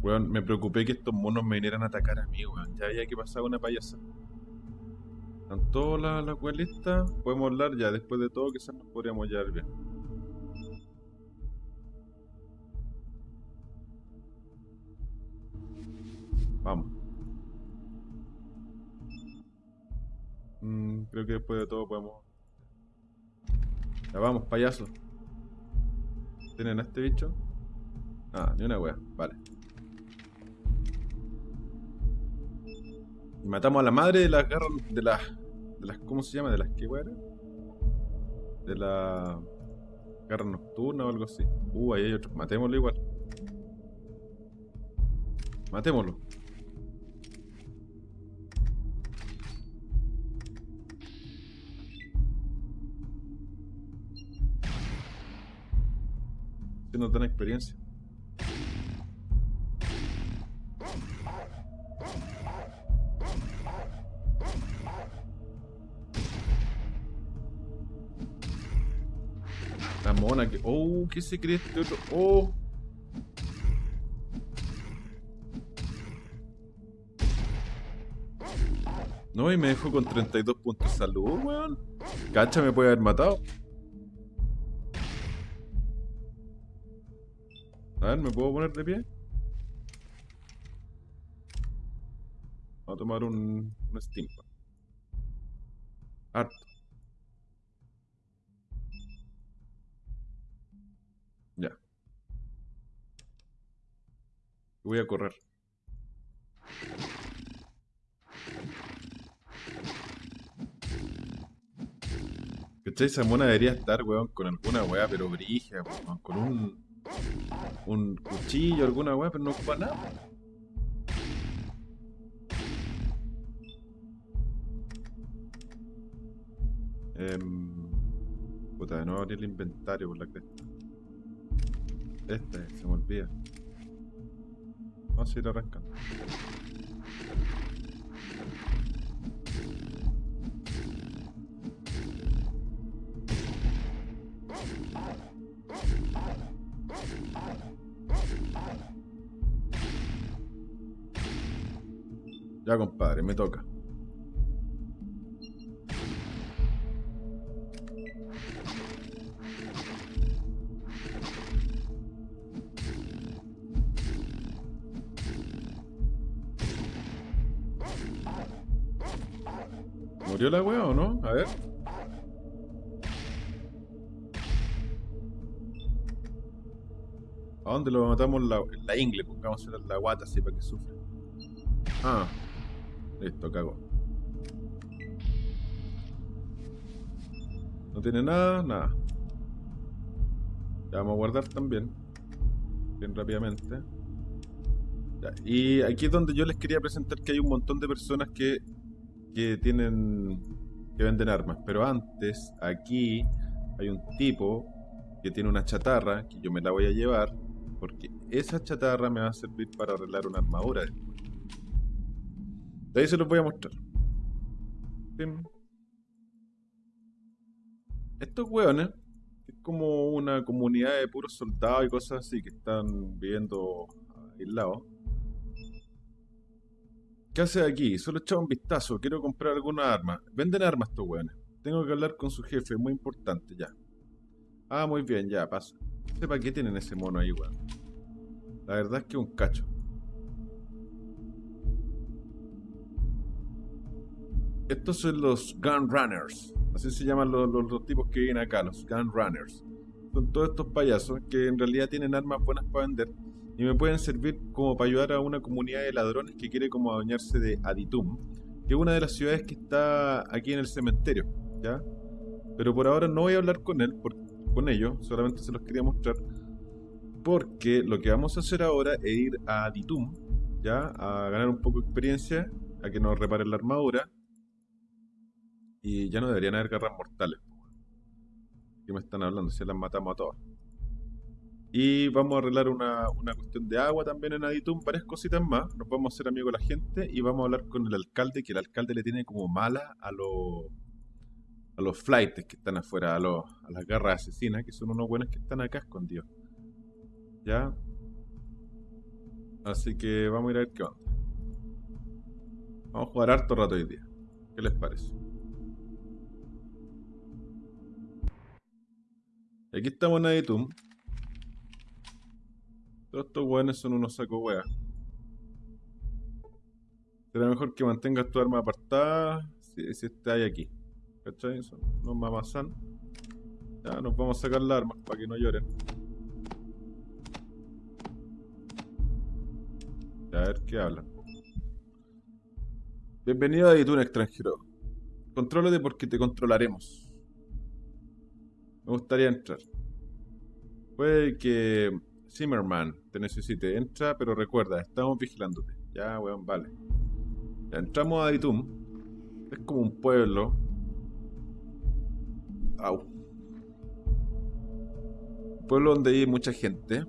[SPEAKER 1] Weón, me preocupé que estos monos me vinieran a atacar a mí, weón. Ya había que pasar una payasa. Están todas las weas listas. Podemos hablar ya, después de todo, quizás nos podríamos llevar bien. Vamos. Mm, creo que después de todo podemos. Ya vamos, payaso. ¿Tienen a este bicho? Ah, ni una wea. Vale. Y matamos a la madre de las garras. De las. De las. ¿Cómo se llama? ¿De las qué wea? De la. Garra nocturna o algo así. Uh, ahí hay otro. Matémoslo igual. Matémoslo. Si no dan experiencia. La mona que. Oh, ¿qué se cree este otro? Oh. No, y me dejó con 32 puntos de salud, weón. Cacha me puede haber matado. A ver, ¿me puedo poner de pie? Vamos a tomar un, un steam. Harto. Ya. Voy a correr. ¿Cachai? Esa mona debería estar, weón, con alguna weá, pero brija, weón, con un un cuchillo, alguna weá, pero no ocupa nada. Em, puta, de nuevo abrir el inventario por la cresta. Este, se me olvida. Vamos a ir arrancando. Ya, compadre, me toca. ¿Murió la wea o no? A ver. ¿A dónde lo matamos? La, la ingle, pongamos en la guata así para que sufra. Ah, listo, cago. No tiene nada, nada. Ya vamos a guardar también. Bien rápidamente. Y aquí es donde yo les quería presentar que hay un montón de personas que, que tienen. que venden armas. Pero antes, aquí hay un tipo que tiene una chatarra que yo me la voy a llevar. Porque esa chatarra me va a servir para arreglar una armadura. De ahí se los voy a mostrar. Estos hueones, es como una comunidad de puros soldados y cosas así que están viviendo aislados. ¿Qué hace aquí? Solo echaba un vistazo, quiero comprar alguna arma. Venden armas estos hueones. Tengo que hablar con su jefe, muy importante, ya. Ah, muy bien, ya, pasa. No sé para qué tienen ese mono ahí, weón. La verdad es que un cacho. Estos son los Gun Runners. Así se llaman los, los, los tipos que vienen acá, los Gun Runners. Son todos estos payasos que en realidad tienen armas buenas para vender y me pueden servir como para ayudar a una comunidad de ladrones que quiere como adueñarse de Aditum, que es una de las ciudades que está aquí en el cementerio, ¿ya? Pero por ahora no voy a hablar con él, con ellos, solamente se los quería mostrar, porque lo que vamos a hacer ahora es ir a Aditum, ¿ya? A ganar un poco de experiencia, a que nos reparen la armadura, y ya no deberían haber garras mortales. ¿Qué me están hablando? Si las matamos a todas. Y vamos a arreglar una, una, cuestión de agua también en Aditum, varias cositas más. Nos vamos a hacer amigos de la gente y vamos a hablar con el alcalde, que el alcalde le tiene como mala a los a los flights que están afuera, a, los, a las garras asesinas, que son unos buenos que están acá escondidos. ¿Ya? Así que vamos a ir a ver qué onda. Vamos a jugar harto rato hoy día. ¿Qué les parece? Aquí estamos en Aditum. Todos estos weones son unos sacos weas. Será mejor que mantengas tu arma apartada si, si estás aquí. ¿Cachai? Son unos mamazán. Ya nos vamos a sacar las armas para que no lloren. A ver qué hablan. Bienvenido a Aditum extranjero. Contrólate porque te controlaremos. Me gustaría entrar. Puede que Zimmerman te necesite. Entra, pero recuerda, estamos vigilándote. Ya, weón, vale. Ya entramos a Aditum. Es como un pueblo. Au. Pueblo donde hay mucha gente.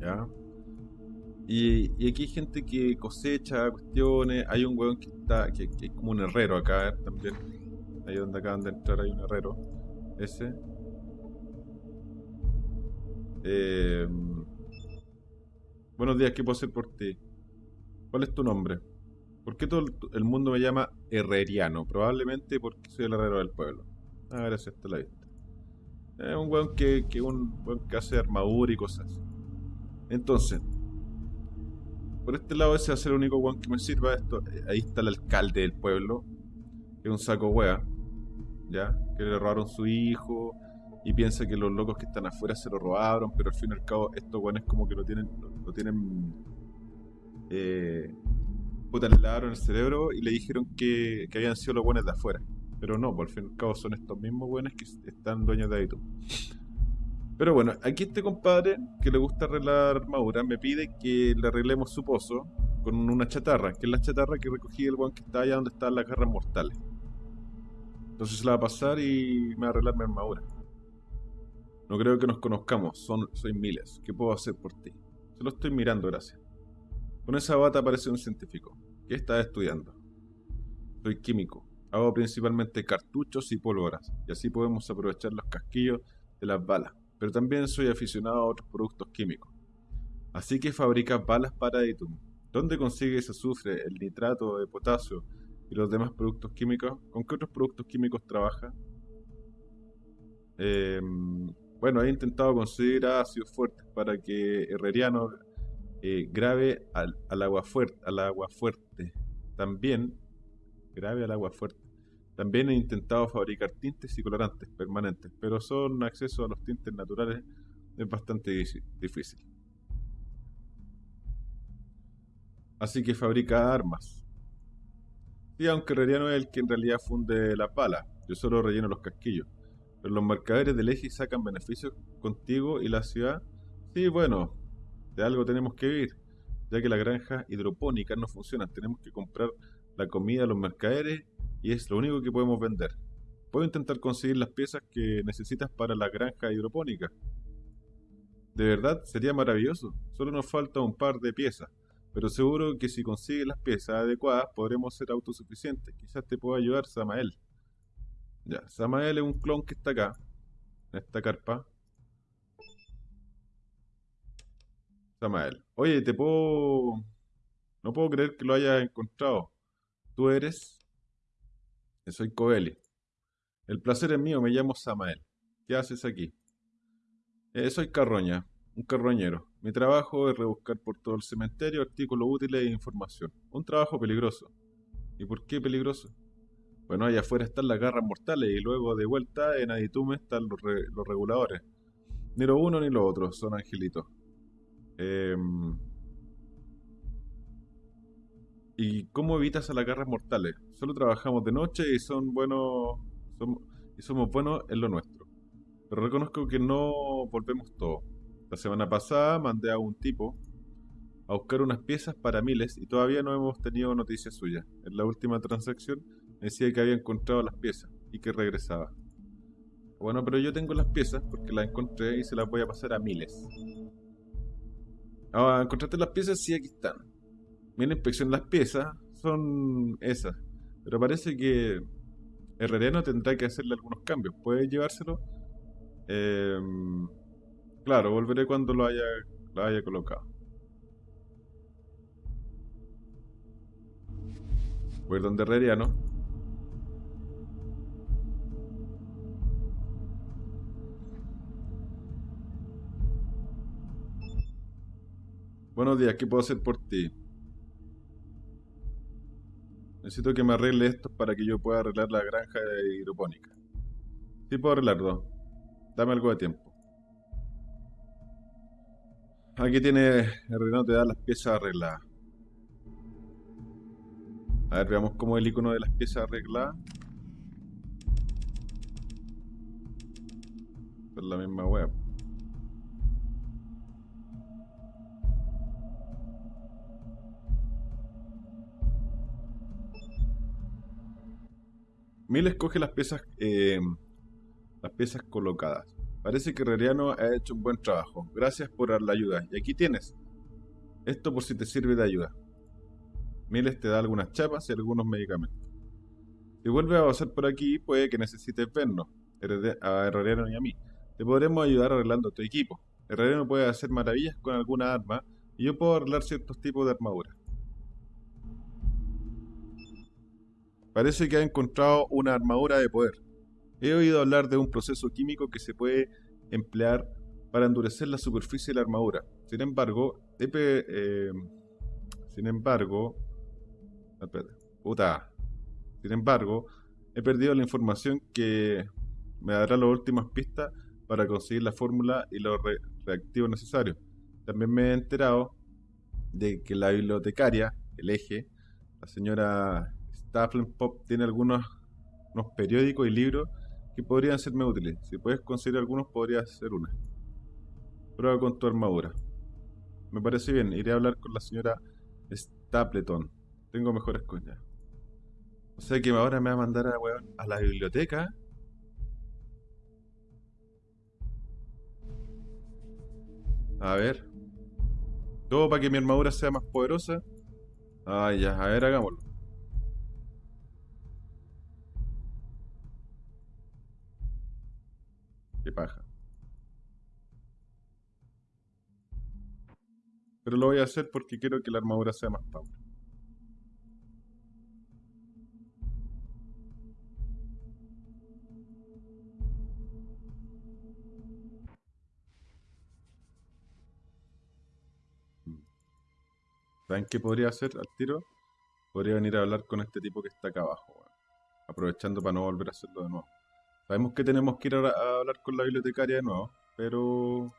[SPEAKER 1] Ya. Y, aquí hay gente que cosecha cuestiones. Hay un weón que está. que, que es como un herrero acá también. Ahí donde acaban de entrar hay un herrero. Ese. Eh, buenos días, ¿qué puedo hacer por ti? ¿Cuál es tu nombre? ¿Por qué todo el mundo me llama herreriano? Probablemente porque soy el herrero del pueblo. Ah, gracias, hasta la vista. Es un weón que, que, un weón que hace armadura y cosas. Entonces, por este lado ese va a ser el único weón que me sirva esto. Ahí está el alcalde del pueblo, que es un saco wea. Que le robaron su hijo y piensa que los locos que están afuera se lo robaron, pero al fin y al cabo estos buenos como que lo tienen, lo, tienen, eh, puta, le lavaron el cerebro y le dijeron que, que habían sido los buenos de afuera, Pero no, por fin y al cabo son estos mismos buenos que están dueños de Aitum. Pero bueno, aquí este compadre que le gusta arreglar armadura me pide que le arreglemos su pozo con una chatarra, que es la chatarra que recogí el buen que está allá donde están las garras mortales. Entonces la va a pasar y me va a arreglar mi armadura. No creo que nos conozcamos, son, soy miles. ¿Qué puedo hacer por ti? Se lo estoy mirando, gracias. Con esa bata parece un científico. ¿Qué estás estudiando? Soy químico. Hago principalmente cartuchos y pólvoras, y así podemos aprovechar los casquillos de las balas. Pero también soy aficionado a otros productos químicos. Así que fabricas balas para Editum. ¿Dónde consigues azufre, el nitrato de potasio y los demás productos químicos? ¿Con qué otros productos químicos trabaja? Em, bueno, he intentado conseguir ácidos fuertes para que Herreriano eh, grave al, agua fuerte, al agua fuerte. También grave al agua fuerte. También he intentado fabricar tintes y colorantes permanentes, pero son acceso a los tintes naturales es bastante difícil. Así que fabrica armas. Y aunque Herreriano es el que en realidad funde la pala, yo solo relleno los casquillos. Pero los mercaderes del eje sacan beneficios contigo y la ciudad. Sí, bueno, de algo tenemos que vivir, ya que las granjas hidropónicas no funcionan. Tenemos que comprar la comida a los mercaderes y es lo único que podemos vender. Puedo intentar conseguir las piezas que necesitas para la granja hidropónica. De verdad, sería maravilloso. Solo nos falta un par de piezas. Pero seguro que si consigues las piezas adecuadas podremos ser autosuficientes. Quizás te pueda ayudar Samael. Ya, Samael es un clon que está acá, en esta carpa. Samael. Oye, te puedo... No puedo creer que lo hayas encontrado. Tú eres... Soy Coeli. El placer es mío, me llamo Samael. ¿Qué haces aquí? Eh, soy carroña, un carroñero. Mi trabajo es rebuscar por todo el cementerio artículos útiles e información. Un trabajo peligroso. ¿Y por qué peligroso? Bueno, allá afuera están las garras mortales y luego de vuelta en Aditume están los, reguladores. Ni lo uno ni lo otro, son angelitos. Em, ¿Y cómo evitas a las garras mortales? Solo trabajamos de noche y son buenos y somos buenos en lo nuestro. Pero reconozco que no volvemos todo. La semana pasada mandé a un tipo a buscar unas piezas para miles y todavía no hemos tenido noticias suyas. En la última transacción decía que había encontrado las piezas y que regresaba. Bueno, pero yo tengo las piezas porque las encontré y se las voy a pasar a miles. Ah, ¿encontraste las piezas? Sí, aquí están. Mira, inspección las piezas son esas. Pero parece que Herreriano tendrá que hacerle algunos cambios. ¿Puede llevárselo? Em, claro, volveré cuando lo haya, lo haya colocado. Voy a ir donde Herreriano. Buenos días, ¿qué puedo hacer por ti? Necesito que me arregle esto para que yo pueda arreglar la granja hidropónica. Sí puedo arreglarlo. Dame algo de tiempo. Aquí tiene el te da las piezas arregladas. A ver, veamos cómo el icono de las piezas arregladas. Es la misma web. Mil escoge las piezas, eh, las piezas colocadas. Parece que Reriano ha hecho un buen trabajo. Gracias por la ayuda. Y aquí tienes. Esto por si te sirve de ayuda. Miles te da algunas chapas y algunos medicamentos. Si vuelves a pasar por aquí, puede que necesites vernos, a Herreriano y a mí. Te podremos ayudar arreglando tu equipo. Herreriano puede hacer maravillas con alguna arma y yo puedo arreglar ciertos tipos de armadura. Parece que ha encontrado una armadura de poder. He oído hablar de un proceso químico que se puede emplear para endurecer la superficie de la armadura. Sin embargo, eh, sin embargo, puta. Sin embargo, he perdido la información que me dará las últimas pistas para conseguir la fórmula y los reactivos necesarios. También me he enterado de que la bibliotecaria, el eje, la señora Pop tiene algunos unos periódicos y libros podrían serme útiles. Si puedes conseguir algunos, podría ser una. Prueba con tu armadura. Me parece bien, iré a hablar con la señora Stapleton. Tengo mejores coñas. O sea que ahora me va a mandar a, a la biblioteca. A ver. Todo para que mi armadura sea más poderosa. Ah, ya. A ver, hagámoslo. Qué paja. Pero lo voy a hacer porque quiero que la armadura sea más power. ¿Saben qué podría hacer al tiro? Podría venir a hablar con este tipo que está acá abajo, aprovechando para no volver a hacerlo de nuevo. Sabemos que tenemos que ir a, hablar con la bibliotecaria de nuevo, pero...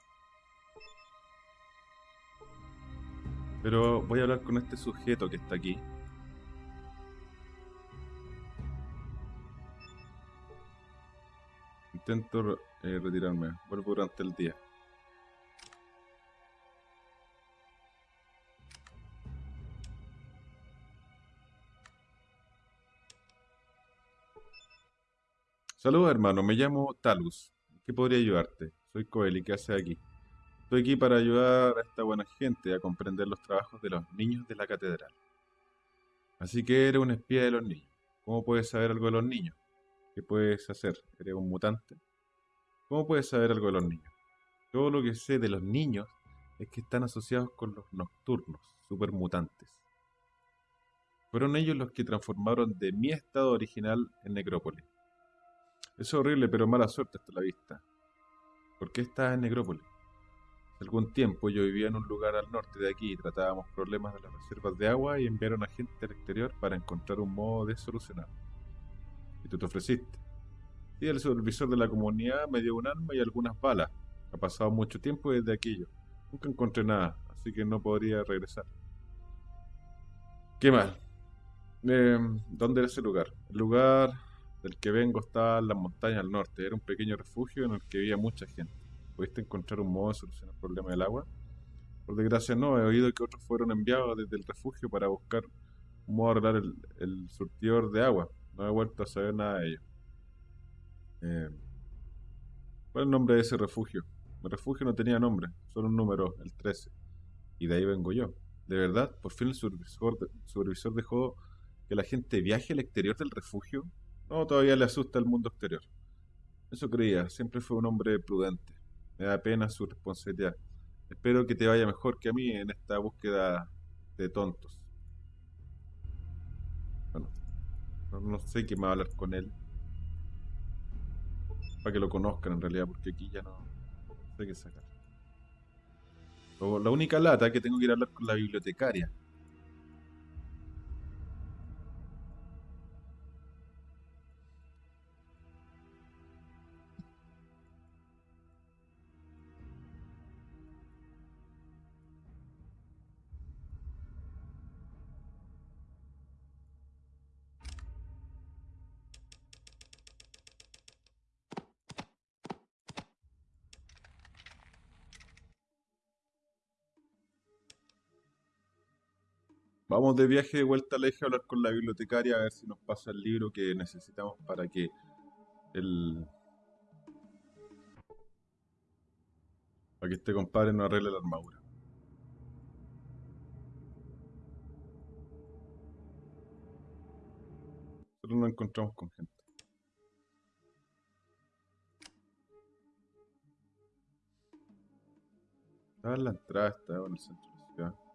[SPEAKER 1] Pero voy a hablar con este sujeto que está aquí. Intento eh, retirarme, vuelvo durante el día. Saludos hermano, me llamo Talus. ¿Qué podría ayudarte? Soy Coeli, ¿qué haces aquí? Estoy aquí para ayudar a esta buena gente a comprender los trabajos de los niños de la catedral. Así que eres un espía de los niños. ¿Cómo puedes saber algo de los niños? ¿Qué puedes hacer? ¿Eres un mutante? ¿Cómo puedes saber algo de los niños? Todo lo que sé de los niños es que están asociados con los nocturnos, supermutantes. Fueron ellos los que transformaron de mi estado original en necrópolis. Es horrible, pero mala suerte hasta la vista. ¿Por qué estás en Necrópolis? Hace algún tiempo yo vivía en un lugar al norte de aquí y tratábamos problemas de las reservas de agua y enviaron a gente al exterior para encontrar un modo de solucionarlo. Y tú te ofreciste. Y el supervisor de la comunidad me dio un arma y algunas balas. Ha pasado mucho tiempo desde aquello. Nunca encontré nada, así que no podría regresar. Qué mal. Eh, ¿Dónde era ese lugar? El lugar del que vengo estaba en las montañas al norte. Era un pequeño refugio en el que vivía mucha gente. ¿Pudiste encontrar un modo de solucionar el problema del agua? Por desgracia no, he oído que otros fueron enviados desde el refugio para buscar un modo de arreglar el, surtidor de agua. No he vuelto a saber nada de ello. Eh, ¿Cuál es el nombre de ese refugio? Mi refugio no tenía nombre, solo un número, el 13. Y de ahí vengo yo. De verdad, por fin el supervisor, supervisor dejó que la gente viaje al exterior del refugio no, todavía le asusta el mundo exterior. Eso creía, siempre fue un hombre prudente. Me da pena su responsabilidad. Espero que te vaya mejor que a mí en esta búsqueda de tontos. Bueno, no, sé qué más hablar con él. Para que lo conozcan en realidad, porque aquí ya no, sé qué sacar. la única lata que tengo que ir a hablar con la bibliotecaria. Vamos de viaje de vuelta al eje a hablar con la bibliotecaria a ver si nos pasa el libro que necesitamos para que el... para que este compadre nos arregle la armadura. Nosotros nos encontramos con gente. Estaba en la entrada, estaba en el centro de la ciudad.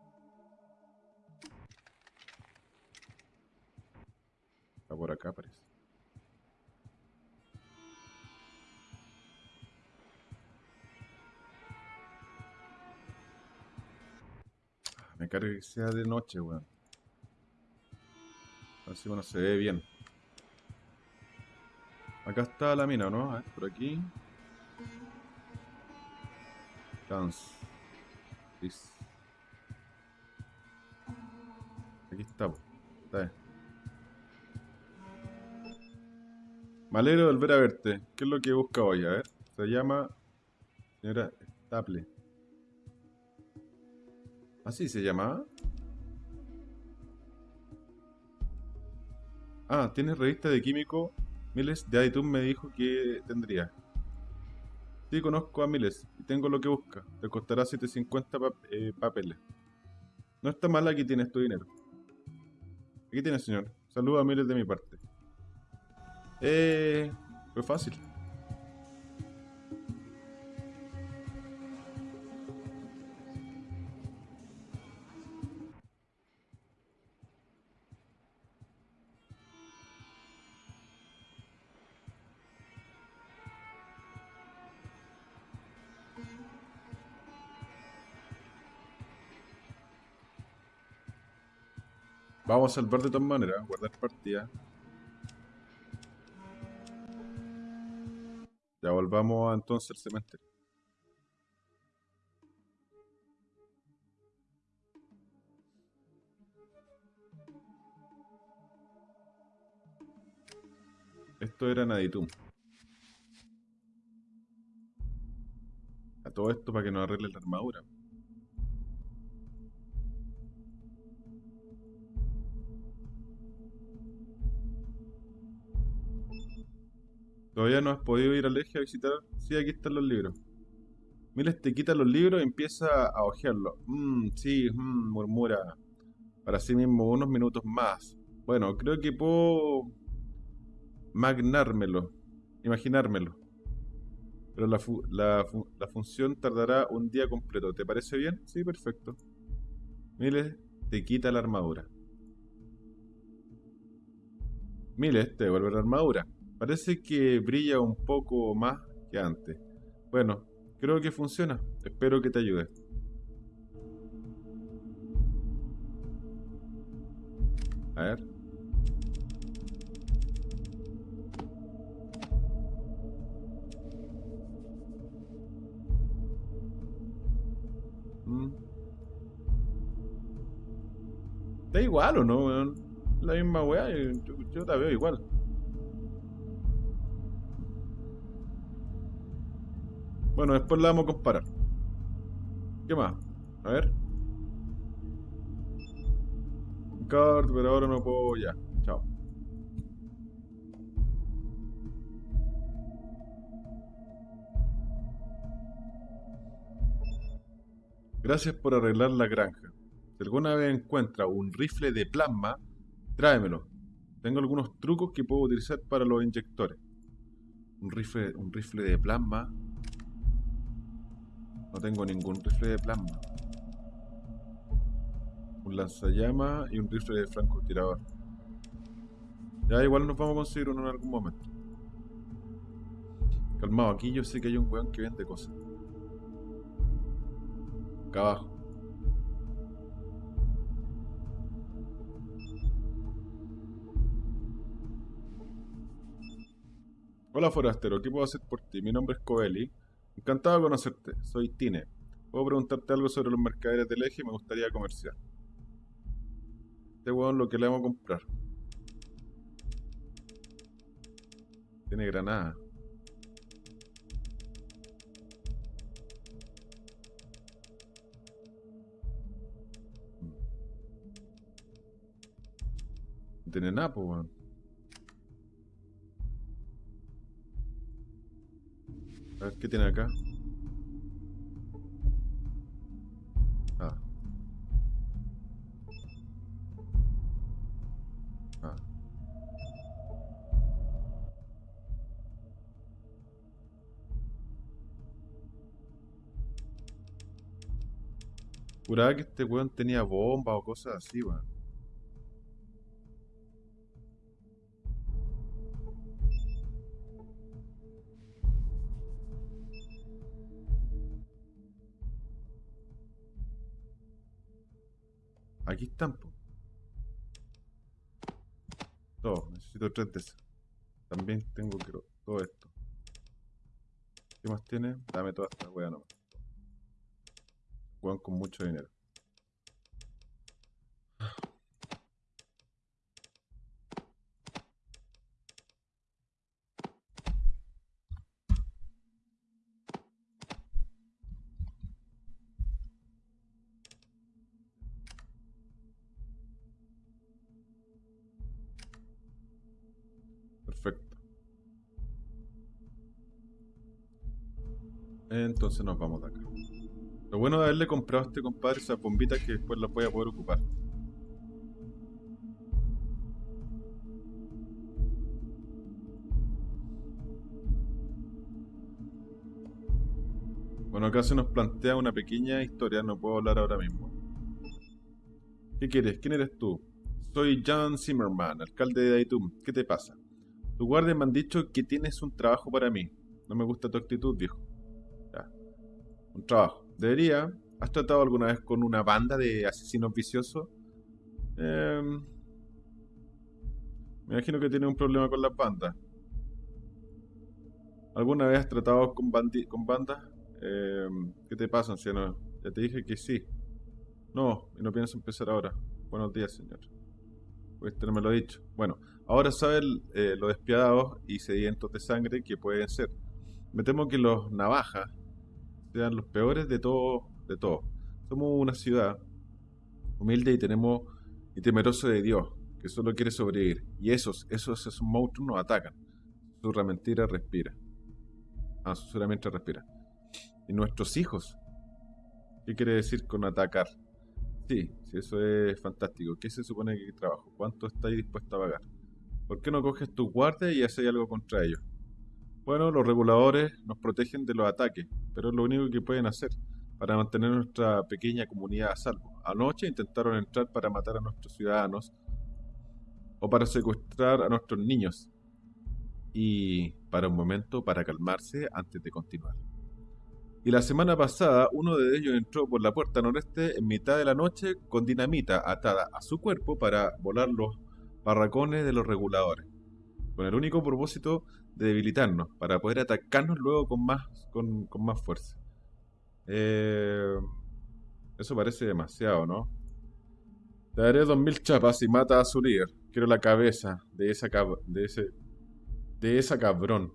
[SPEAKER 1] Por acá, parece. Ah, me carga que sea de noche, weón. A ver si bueno, se ve bien. Acá está la mina, ¿no? A ver, por aquí. Chance. Aquí está, está bien. Me alegro de volver a verte. ¿Qué es lo que busca hoy? A ver. Se llama... Señora Staple. ¿Así se llamaba? Ah, ¿tienes revista de químico? Miles de iTunes me dijo que tendría. Sí, conozco a Miles y tengo lo que busca. Te costará 750 eh, papeles. No está mal, aquí tienes tu dinero. Aquí tienes, señor. Saluda a Miles de mi parte. Eh, fue fácil. Vamos a salvar de todas maneras, guardar partida. Ya volvamos entonces al cementerio. Esto era Naditum. A todo esto para que nos arregle la armadura. Todavía no has podido ir al eje a visitar. Sí, aquí están los libros. Miles te quita los libros y empieza a hojearlos. Mmm, sí, mmm, murmura. Para sí mismo unos minutos más. Bueno, creo que puedo magnármelo, imaginármelo. Pero la, la, la función tardará un día completo. ¿Te parece bien? Sí, perfecto. Miles te quita la armadura. Miles te devuelve la armadura. Parece que brilla un poco más que antes. Bueno, creo que funciona. Espero que te ayude. A ver. Mm. ¿Está igual o no, La misma weá, yo, yo la veo igual. Bueno, después la vamos a comparar. ¿Qué más? A ver. Card, pero ahora no puedo ya. Chao. Gracias por arreglar la granja. Si alguna vez encuentra un rifle de plasma, tráemelo. Tengo algunos trucos que puedo utilizar para los inyectores. Un rifle, un rifle de plasma no tengo ningún rifle de plasma. Un lanzallamas y un rifle de francotirador. Ya igual nos vamos a conseguir uno en algún momento. Calmado, aquí yo sé que hay un weón que vende cosas. Acá abajo. Hola forastero, ¿qué puedo hacer por ti? Mi nombre es Coeli Encantado de conocerte. Soy Tine. Puedo preguntarte algo sobre los mercaderes del eje y me gustaría comerciar. Este huevón lo que le vamos a comprar. Tiene granada. No tiene nada, pues, weón. A ver, ¿qué tiene acá? Ah. Ah. Juraba que este weón tenía bomba o cosas así, weón. Aquí están, Todo, necesito tres de esas. También tengo que todo esto. ¿Qué más tiene? Dame toda esta wea nomás. Juegan con mucho dinero. Nos vamos de acá. Lo bueno de haberle comprado a este compadre esas bombitas que después las voy a poder ocupar. Bueno, acá se nos plantea una pequeña historia, no puedo hablar ahora mismo. ¿Qué quieres? ¿Quién eres tú? Soy John Zimmerman, alcalde de Daitum. ¿Qué te pasa? Tu guardias me han dicho que tienes un trabajo para mí. No me gusta tu actitud, viejo. Un trabajo. Debería. ¿Has tratado alguna vez con una banda de asesinos viciosos? Em, me imagino que tiene un problema con las bandas. ¿Alguna vez has tratado con, con bandas? Em, ¿Qué te pasa, anciano? Ya te dije que sí. No, y no pienso empezar ahora. Buenos días, señor. No me lo ha dicho. Bueno, ahora saben eh, los despiadados y sedientos de sangre que pueden ser. Me temo que los navajas sean los peores de todos. De todo. Somos una ciudad humilde y tenemos y temeroso de Dios, que solo quiere sobrevivir. Y esos, esos, esos monstruos nos atacan. Su mentira respira. Ah, su respira. Y nuestros hijos. ¿Qué quiere decir con atacar? Sí, sí, eso es fantástico. ¿Qué se supone que trabajo? ¿Cuánto estáis dispuesto a pagar? ¿Por qué no coges tus guardias y haces algo contra ellos? Bueno, los reguladores nos protegen de los ataques, pero es lo único que pueden hacer para mantener nuestra pequeña comunidad a salvo. Anoche intentaron entrar para matar a nuestros ciudadanos o para secuestrar a nuestros niños. Y para un momento, para calmarse antes de continuar. Y la semana pasada uno de ellos entró por la puerta noreste en mitad de la noche con dinamita atada a su cuerpo para volar los barracones de los reguladores, con el único propósito de debilitarnos, para poder atacarnos luego con más, con, más fuerza. Eh, eso parece demasiado, ¿no? Te daré dos mil chapas y mata a su líder. Quiero la cabeza de esa de ese de esa cabrón.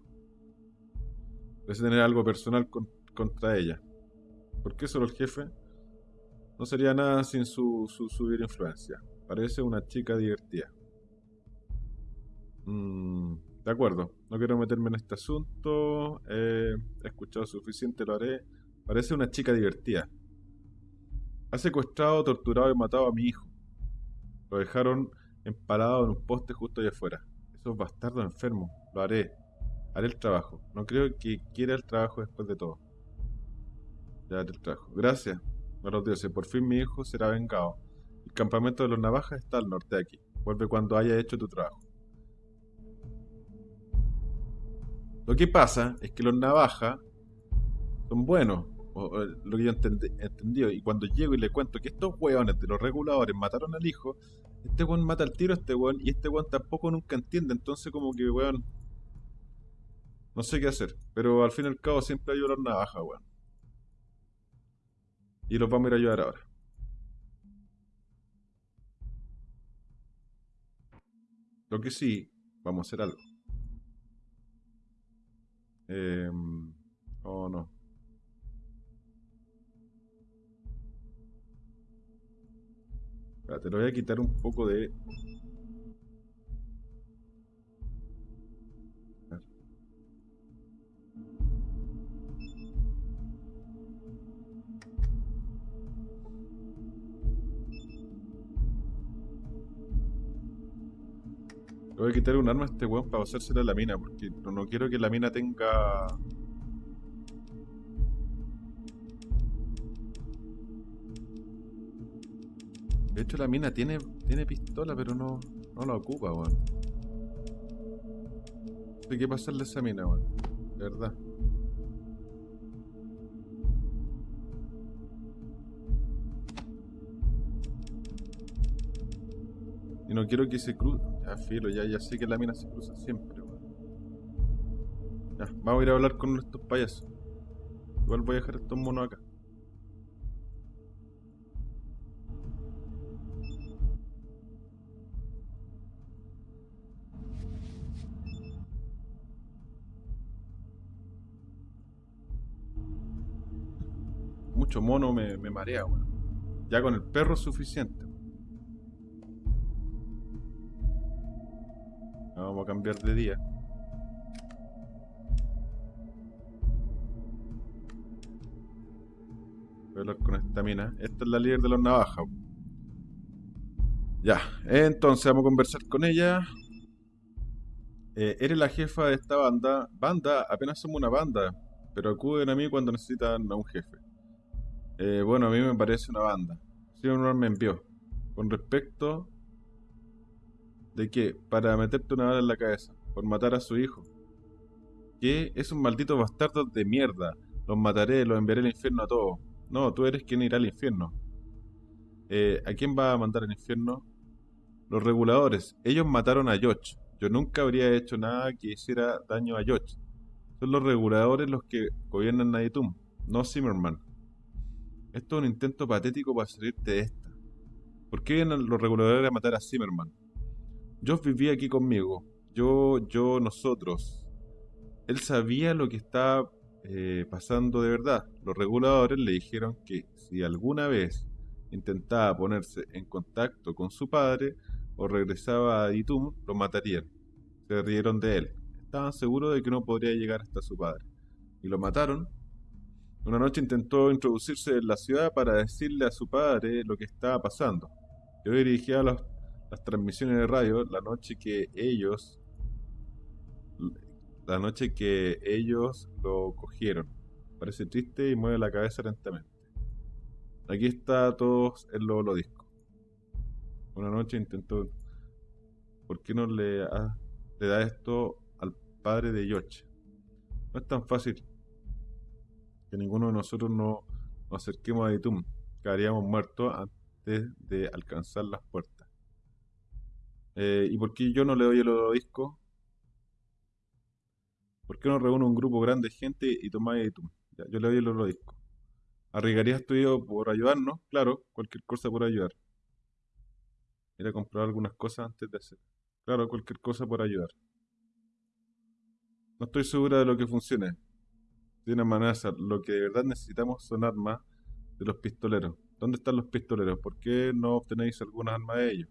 [SPEAKER 1] Parece tener algo personal con contra ella. ¿Por qué solo el jefe? No sería nada sin su, su subir influencia. Parece una chica divertida. Mm, de acuerdo, no quiero meterme en este asunto. he escuchado suficiente, lo haré. Parece una chica divertida. Ha secuestrado, torturado y matado a mi hijo. Lo dejaron empalado en un poste justo allá afuera. Esos bastardos enfermos. Lo haré. Haré el trabajo. No creo que quiera el trabajo después de todo. Ya te trajo. Gracias a los dioses. Por fin mi hijo será vengado. El campamento de los navajas está al norte de aquí. Vuelve cuando haya hecho tu trabajo. Lo que pasa es que los navajas son buenos. lo que yo entendí, entendido. Y cuando llego y le cuento que estos hueones de los reguladores mataron al hijo, este weón mata al tiro a este weón y este weón tampoco nunca entiende. Entonces como que weón... No sé qué hacer. Pero al fin y al cabo siempre hay los navajas, weón. Y los vamos a ir a ayudar ahora. Lo que sí, vamos a hacer algo. Eh, oh, no. Espérate, le voy a quitar un poco de voy a quitar un arma a este weón para hacérsela a la mina, porque no, quiero que la mina tenga... De hecho la mina tiene, tiene pistola, pero no, no la ocupa, weón. Hay que pasarle esa mina, weón. De verdad. Y no quiero que se cruce. Ya, filo, ya, ya sé que la mina se cruza siempre. Ya, vamos a ir a hablar con estos payasos. Igual voy a dejar estos monos acá. Mucho mono me, me marea, weón. Ya con el perro es suficiente. Cambiar de día. Voy a hablar con esta mina. Esta es la líder de los navajas. Ya, entonces vamos a conversar con ella. Eh, eres la jefa de esta banda. Banda, apenas somos una banda, pero acuden a mí cuando necesitan a un jefe. Eh, bueno, a mí me parece una banda. Señor me envió. Con respecto de que, para meterte una bala en la cabeza, por matar a su hijo. Que es un maldito bastardo de mierda. Los mataré, los enviaré al infierno a todos. No, tú eres quien irá al infierno. Eh, ¿A quién va a mandar al infierno? Los reguladores. Ellos mataron a Yoch. Yo nunca habría hecho nada que hiciera daño a Yoch. Son los reguladores los que gobiernan Naditum, no Zimmerman. Esto es un intento patético para salirte de esta. ¿Por qué vienen los reguladores a matar a Zimmerman? Yo vivía aquí conmigo. Yo, yo, nosotros. Él sabía lo que estaba eh, pasando de verdad. Los reguladores le dijeron que si alguna vez intentaba ponerse en contacto con su padre o regresaba a Itum, lo matarían. Se rieron de él. Estaban seguros de que no podría llegar hasta su padre. Y lo mataron. Una noche intentó introducirse en la ciudad para decirle a su padre lo que estaba pasando. Yo dirigía las transmisiones de radio la noche que ellos la noche que ellos lo cogieron. Parece triste y mueve la cabeza lentamente. Aquí está todos en lo disco. Una noche intentó. ¿Por qué no le, le da esto al padre de Yoche? No es tan fácil que ninguno de nosotros no nos acerquemos a Itum. Quedaríamos muertos antes de alcanzar las puertas. Eh, ¿Y por qué yo no le doy el disco? ¿Por qué no reúne un grupo grande de gente y tomáis Itum? yo le doy el otro disco. ¿Arriesgarías tu por ayudarnos? Claro, cualquier cosa por ayudar. Ir a comprar algunas cosas antes de hacer. Claro, cualquier cosa por ayudar. No estoy segura de lo que funcione. De una manera, lo que de verdad necesitamos son armas de los pistoleros. ¿Dónde están los pistoleros? ¿Por qué no obtenéis algunas armas de ellos?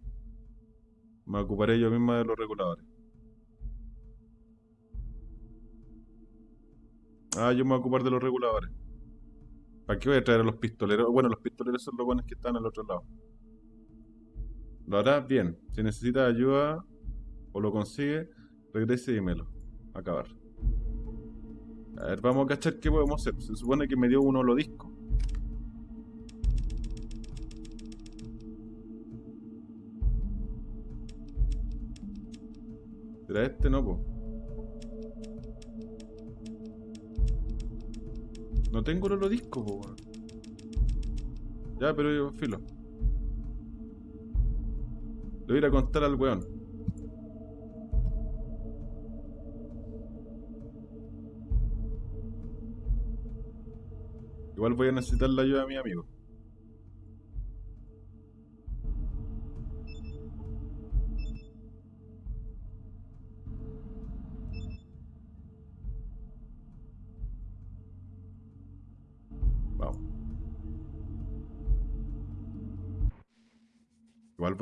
[SPEAKER 1] Me ocuparé yo misma de los reguladores. Ah, yo me voy a ocupar de los reguladores. ¿Para qué voy a traer a los pistoleros? Bueno, los pistoleros son los buenos que están al otro lado. Lo harás bien. Si necesitas ayuda o lo consigue, regrese y dímelo. Acabar. A ver, vamos a cachar qué podemos hacer. Se supone que me dio uno lo ¿Será este? No, po. No tengo el disco, po, Ya, pero yo, filo. Le voy a ir a contar al weón. Igual voy a necesitar la ayuda de mi amigo.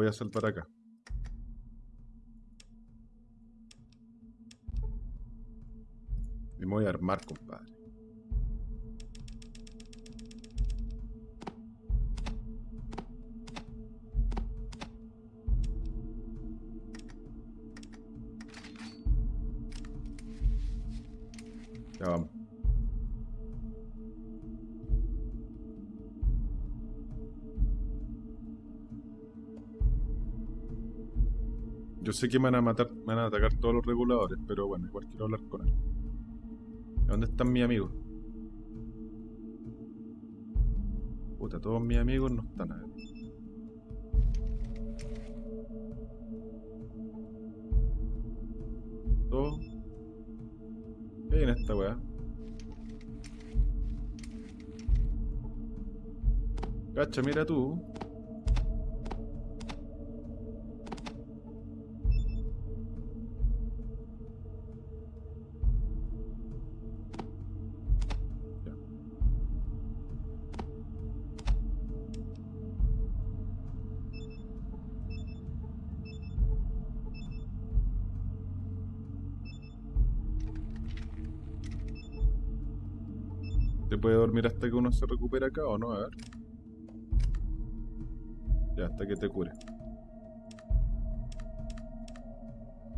[SPEAKER 1] Voy a saltar acá. Me voy a armar, compadre. Vamos. Sé que me van a matar, me van a atacar todos los reguladores, pero bueno, igual quiero hablar con él. ¿Dónde están mis amigos? Puta, todos mis amigos no están ahí. Todos. ¿Qué hay en esta weá? Cacha, mira tú. Dormir hasta que uno se recupera acá o no? A ver. Ya, hasta que te cure.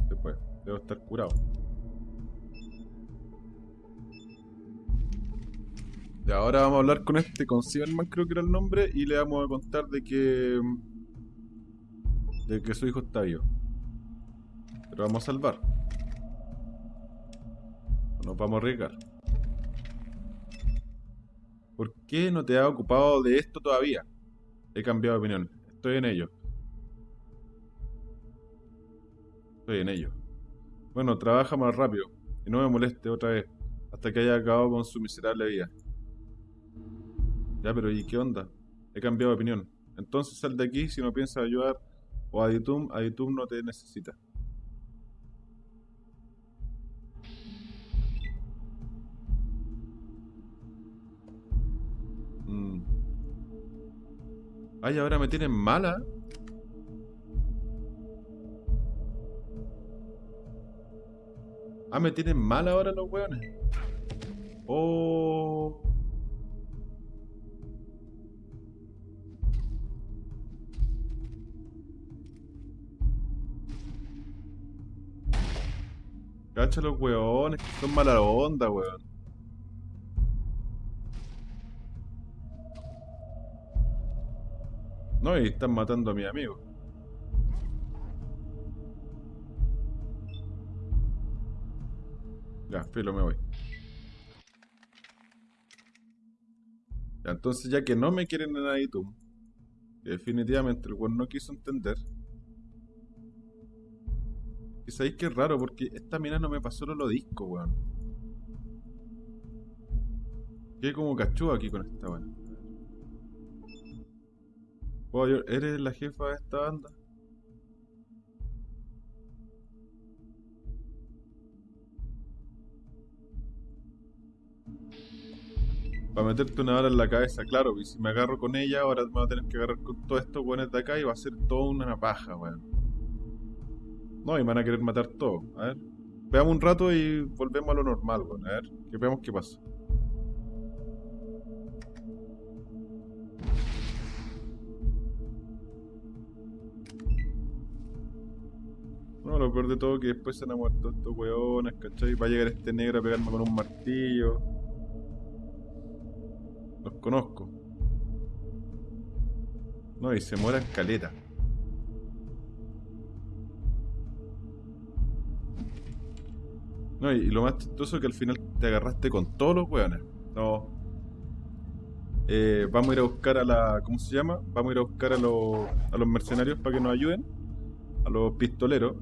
[SPEAKER 1] Se puede. Debo estar curado. Y ahora vamos a hablar con este, con Silverman creo que era el nombre, y le vamos a contar de que... De que su hijo está vivo. Pero vamos a salvar. Nos vamos a arriesgar. ¿Por qué no te has ocupado de esto todavía? He cambiado de opinión. Estoy en ello. Estoy en ello. Bueno, trabaja más rápido. Y no me moleste otra vez. Hasta que haya acabado con su miserable vida. Ya, pero ¿y qué onda? He cambiado de opinión. Entonces sal de aquí si no piensas ayudar. O Aditum, Aditum no te necesita. Ay, ahora me tienen mala. Ah, me tienen mala ahora los weones. Oh. Cacha los weones, son mala onda, weón. No, y están matando a mi amigo. Ya, filo, me voy. Ya, entonces ya que no me quieren en Aitum, que definitivamente el weón no quiso entender. Y sabéis que es raro, porque esta mina no me pasó los discos, weón. Qué como cachú aquí con esta weón. ¿Eres la jefa de esta banda? Para meterte una bala en la cabeza, claro, y si me agarro con ella, ahora me voy a tener que agarrar con todos estos weones de acá y va a ser toda una paja, weón. No, y me van a querer matar todo. A ver. Veamos un rato y volvemos a lo normal, weón. A ver, que veamos qué pasa. Lo peor de todo que después se han muerto estos weones, ¿cachai? Va a llegar este negro a pegarme con un martillo. Los conozco. No, y se mueran caleta. No, y, lo más chistoso es que al final te agarraste con todos los weones. No. Eh, vamos a ir a buscar a la. ¿Cómo se llama? Vamos a ir a buscar a los, a los mercenarios para que nos ayuden. A los pistoleros.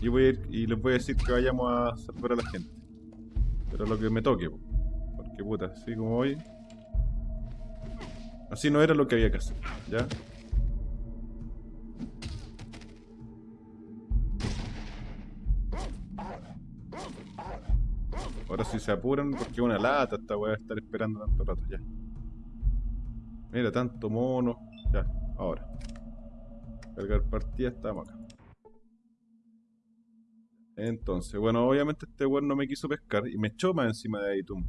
[SPEAKER 1] Y, voy a ir, y les voy a decir que vayamos a salvar a la gente. Pero lo que me toque, porque puta, así como hoy. Así no era lo que había que hacer, ¿ya? Ahora si se apuran, porque una lata esta weá estar esperando tanto rato, ya. Mira, tanto mono. Ya, ahora. Cargar partida, estamos acá. Entonces, bueno, obviamente este weón no me quiso pescar y me echó más encima de Aitum.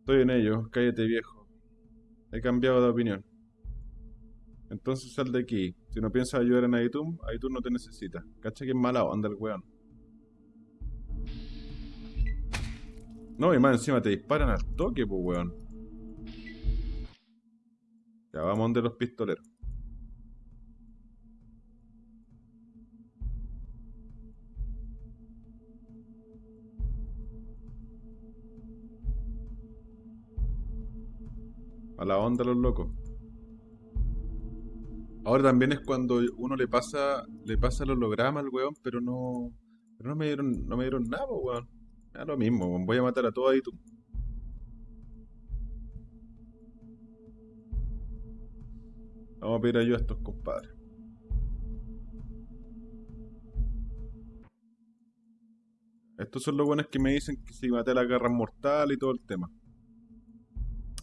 [SPEAKER 1] Estoy en ello, cállate viejo. He cambiado de opinión. Entonces sal de aquí. Si no piensas ayudar en Aitum, Aitum no te necesita. Cacha que es mala onda el weón. No, y más encima te disparan al toque, pues weón. Ya vamos donde los pistoleros. A la onda los locos. Ahora también es cuando uno le pasa le pasa el holograma al weón, pero no pero no me dieron no me dieron nada, weón. Es lo mismo, voy a matar a todos ahí tú. Vamos a pedir ayuda a estos compadres. Estos son los buenos que me dicen que si maté la garra mortal y todo el tema.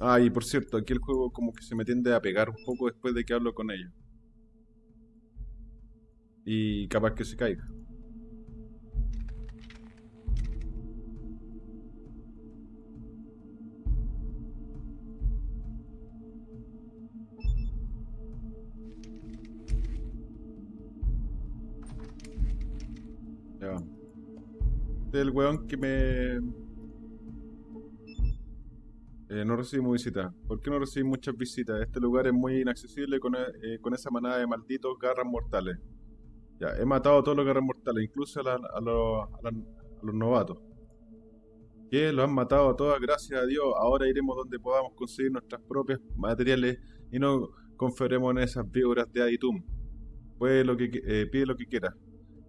[SPEAKER 1] Ah, y por cierto, aquí el juego como que se me tiende a pegar un poco después de que hablo con ellos. Y capaz que se caiga. Ya. Del este weón que me eh, no recibimos visitas. ¿Por qué no recibimos muchas visitas? Este lugar es muy inaccesible con, eh, con esa manada de malditos garras mortales. Ya, he matado a todos los garras mortales, incluso a, a, los, a, los novatos. Que los han matado a todas, gracias a Dios. Ahora iremos donde podamos conseguir nuestras propias materiales y no confiaremos en esas víboras de Aditum. Puede lo que, eh, pide lo que quiera.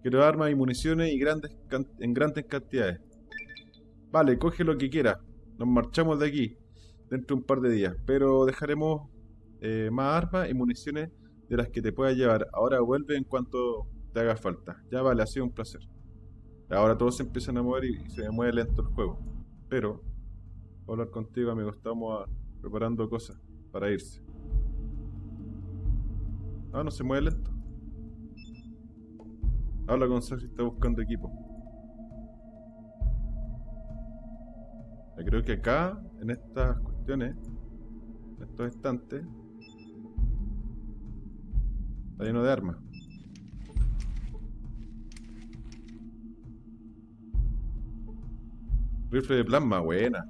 [SPEAKER 1] Quiero armas y municiones y grandes en grandes cantidades. Vale, coge lo que quiera. Nos marchamos de aquí dentro de un par de días. Pero dejaremos eh, más armas y municiones de las que te puedas llevar. Ahora vuelve en cuanto te haga falta. Ya vale, ha sido un placer. Ahora todos se empiezan a mover y, se mueve lento el juego. Pero, hablar contigo, amigo. Estamos preparando cosas para irse. Ah, no se mueve lento. Habla con Sergio, está buscando equipo. Creo que acá, en estas estos estantes, está lleno de armas. Rifle de plasma, buena.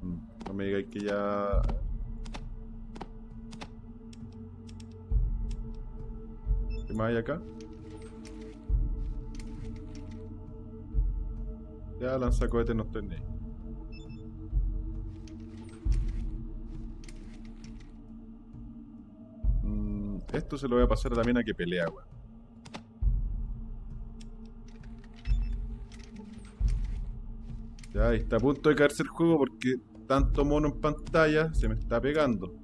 [SPEAKER 1] Mm, no me digáis que ya... ¿Qué más hay acá? Ya lanza cohetes no ni mm, Esto se lo voy a pasar a que pelea, weón. Ya, está a punto de caerse el juego porque tanto mono en pantalla se me está pegando.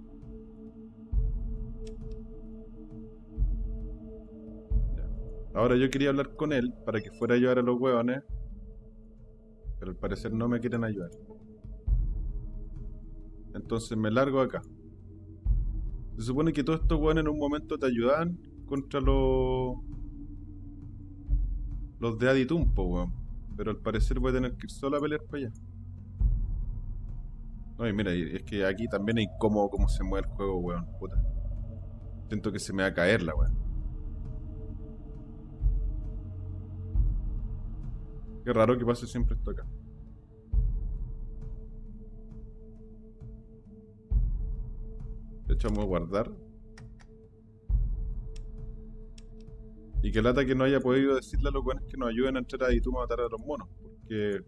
[SPEAKER 1] Ahora yo quería hablar con él para que fuera a ayudar a los huevones. Pero al parecer no me quieren ayudar. Entonces me largo acá. Se supone que todos estos hueones en un momento te ayudan contra los... Los de Aditumpo, weón. Pero al parecer voy a tener que ir solo a pelear para allá. No, y mira, es que aquí también es incómodo cómo se mueve el juego, weón. Puta. Siento que se me va a caer la weón. Qué raro que pase siempre esto acá. De hecho, vamos a guardar. Y que lata que no haya podido decirle a los buenos que nos ayuden a entrar ahí tú a matar a los monos. Porque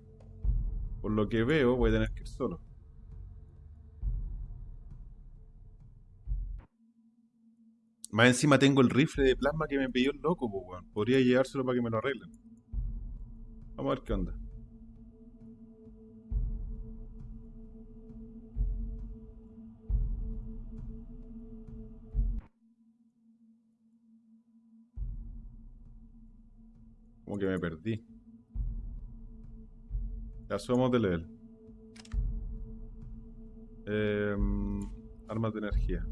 [SPEAKER 1] por lo que veo voy a tener que ir solo. Más encima tengo el rifle de plasma que me pidió el loco, pues, weón. Podría llevárselo para que me lo arreglen. Vamos a ver qué onda. Como que me perdí. Ya somos de level. Em, armas de energía.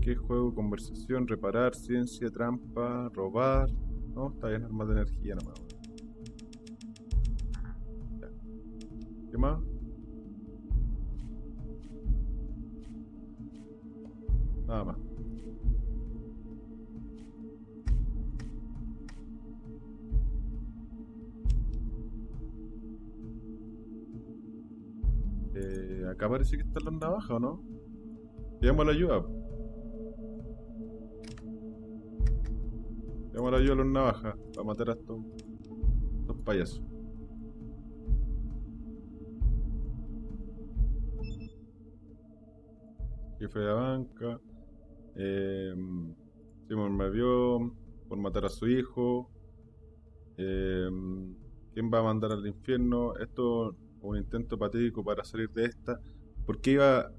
[SPEAKER 1] que juego, conversación, reparar, ciencia, trampa, robar. No, está bien, armas de energía nomás. ¿Qué más? Nada más. Acá parece que están las navajas, ¿o no? Llamo la ayuda. Llamo la ayuda a los navajas para matar a estos, estos payasos. Jefe de la banca. Eh, Simon me vio por matar a su hijo. Eh, ¿Quién va a mandar al infierno? Esto un intento patético para salir de esta. ¿Por qué iba,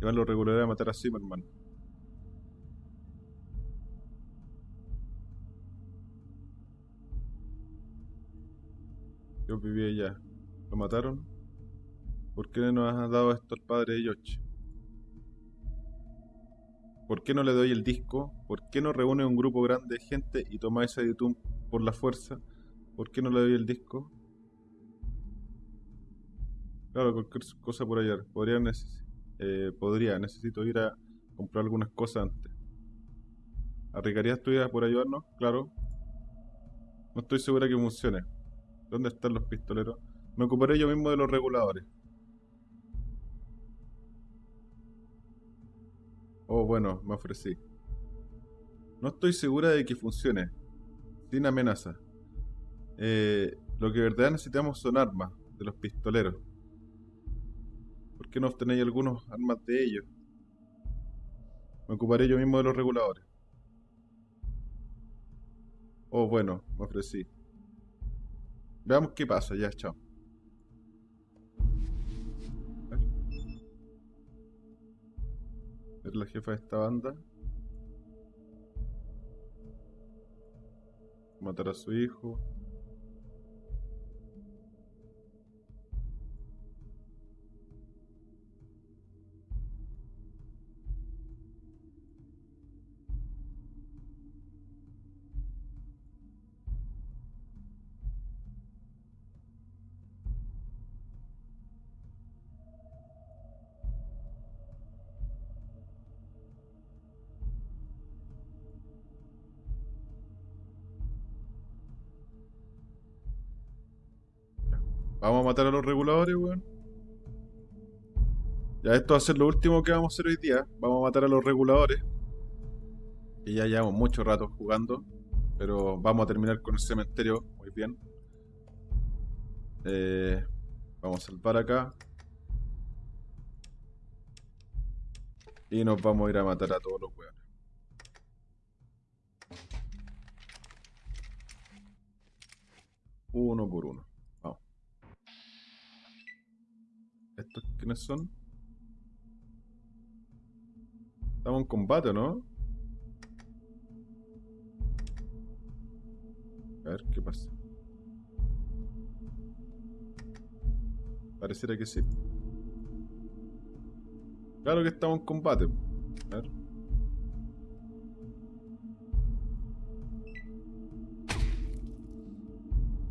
[SPEAKER 1] iban los regulares a matar a Zimmerman? Yo vivía allá. ¿Lo mataron? ¿Por qué no nos ha dado esto al padre de Yoshi? ¿Por qué no le doy el disco? ¿Por qué no reúne un grupo grande de gente y toma ese YouTube por la fuerza? ¿Por qué no le doy el disco? Claro, cualquier cosa por allá. Podría, eh, podría necesito ir a comprar algunas cosas antes. ¿Arriesgarías tu vida por ayudarnos? Claro. No estoy segura que funcione. ¿Dónde están los pistoleros? Me ocuparé yo mismo de los reguladores. Oh, bueno, me ofrecí. No estoy segura de que funcione. Sin amenaza. Eh, lo que de verdad necesitamos son armas de los pistoleros. ¿Por qué no obtenéis algunos armas de ellos? Me ocuparé yo mismo de los reguladores. Oh, bueno, me ofrecí. Veamos qué pasa, ya, chao. Es la jefa de esta banda. Matar a su hijo. A los reguladores, weón. Ya esto va a ser lo último que vamos a hacer hoy día. Vamos a matar a los reguladores. Que ya llevamos mucho rato jugando. Pero vamos a terminar con el cementerio muy bien. Eh, vamos a salvar acá. Y nos vamos a ir a matar a todos los weones. Uno por uno. Vamos. ¿Estos quiénes son? Estamos en combate, ¿no? A ver qué pasa. Pareciera que sí. Claro que estamos en combate. A ver.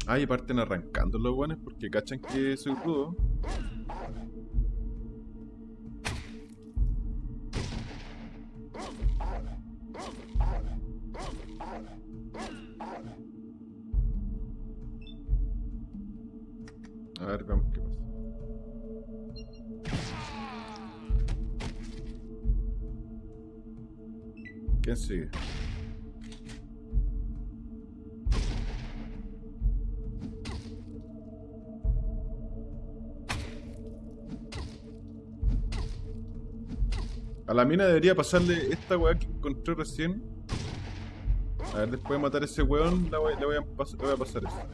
[SPEAKER 1] Ah, y parten arrancando los buenos porque cachan que soy rudo. A ver, veamos qué pasa. ¿Quién sigue? A la mina debería pasarle esta weá que encontré recién. A ver, después de matar a ese weón, la voy- le, voy a voy a pasar eso.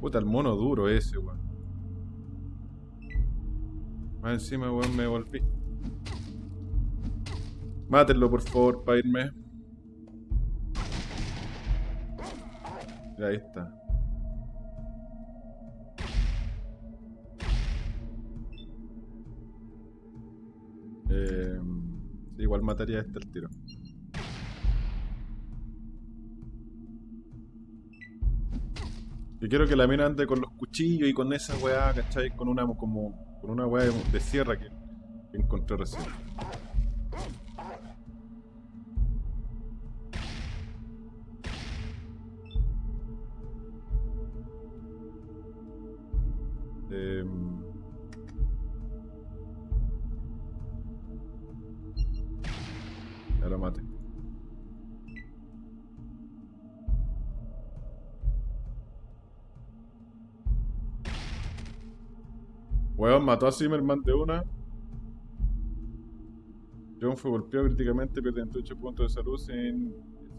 [SPEAKER 1] Puta, el mono duro ese, weón. Más encima, weón, me volví. Mátenlo, por favor, para irme. Ahí está. Eh, igual mataría este al tiro. Yo quiero que la mina ande con los cuchillos y con esa weá, ¿cachai? Con una como. con una weá de, de sierra que, que encontré recién. Weón, mató a Zimmerman de una. John fue golpeado críticamente, pierde 28 puntos de salud sin,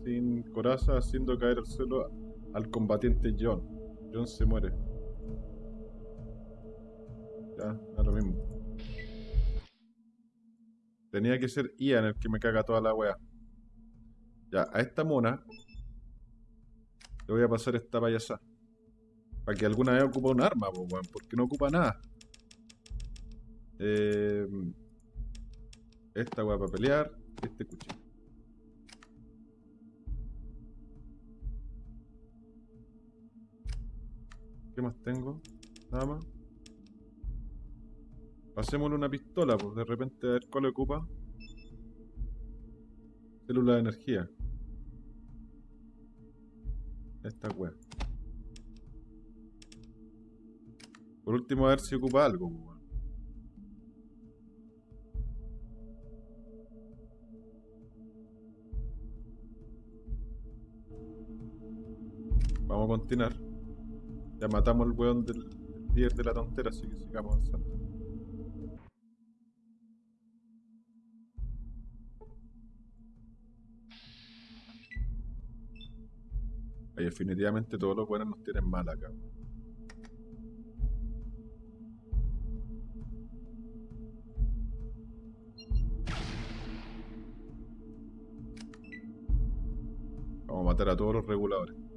[SPEAKER 1] sin coraza, haciendo caer al suelo al combatiente John. John se muere. Ya, lo mismo. Tenía que ser Ian el que me caga toda la wea. Ya, a esta mona le voy a pasar esta payasada. Para que alguna vez ocupe un arma, weón, porque no ocupa nada. Eh, esta weá para pelear. Este cuchillo. ¿Qué más tengo? Nada más. Hacémosle una pistola, pues de repente a ver cuál ocupa. Célula de energía. Esta wea. Por último, a ver si ocupa algo, pues, Continuar. Ya matamos al weón del, del líder de la tontera, así que sigamos avanzando. Ahí definitivamente todos los buenos nos tienen mal acá. Vamos a matar a todos los reguladores.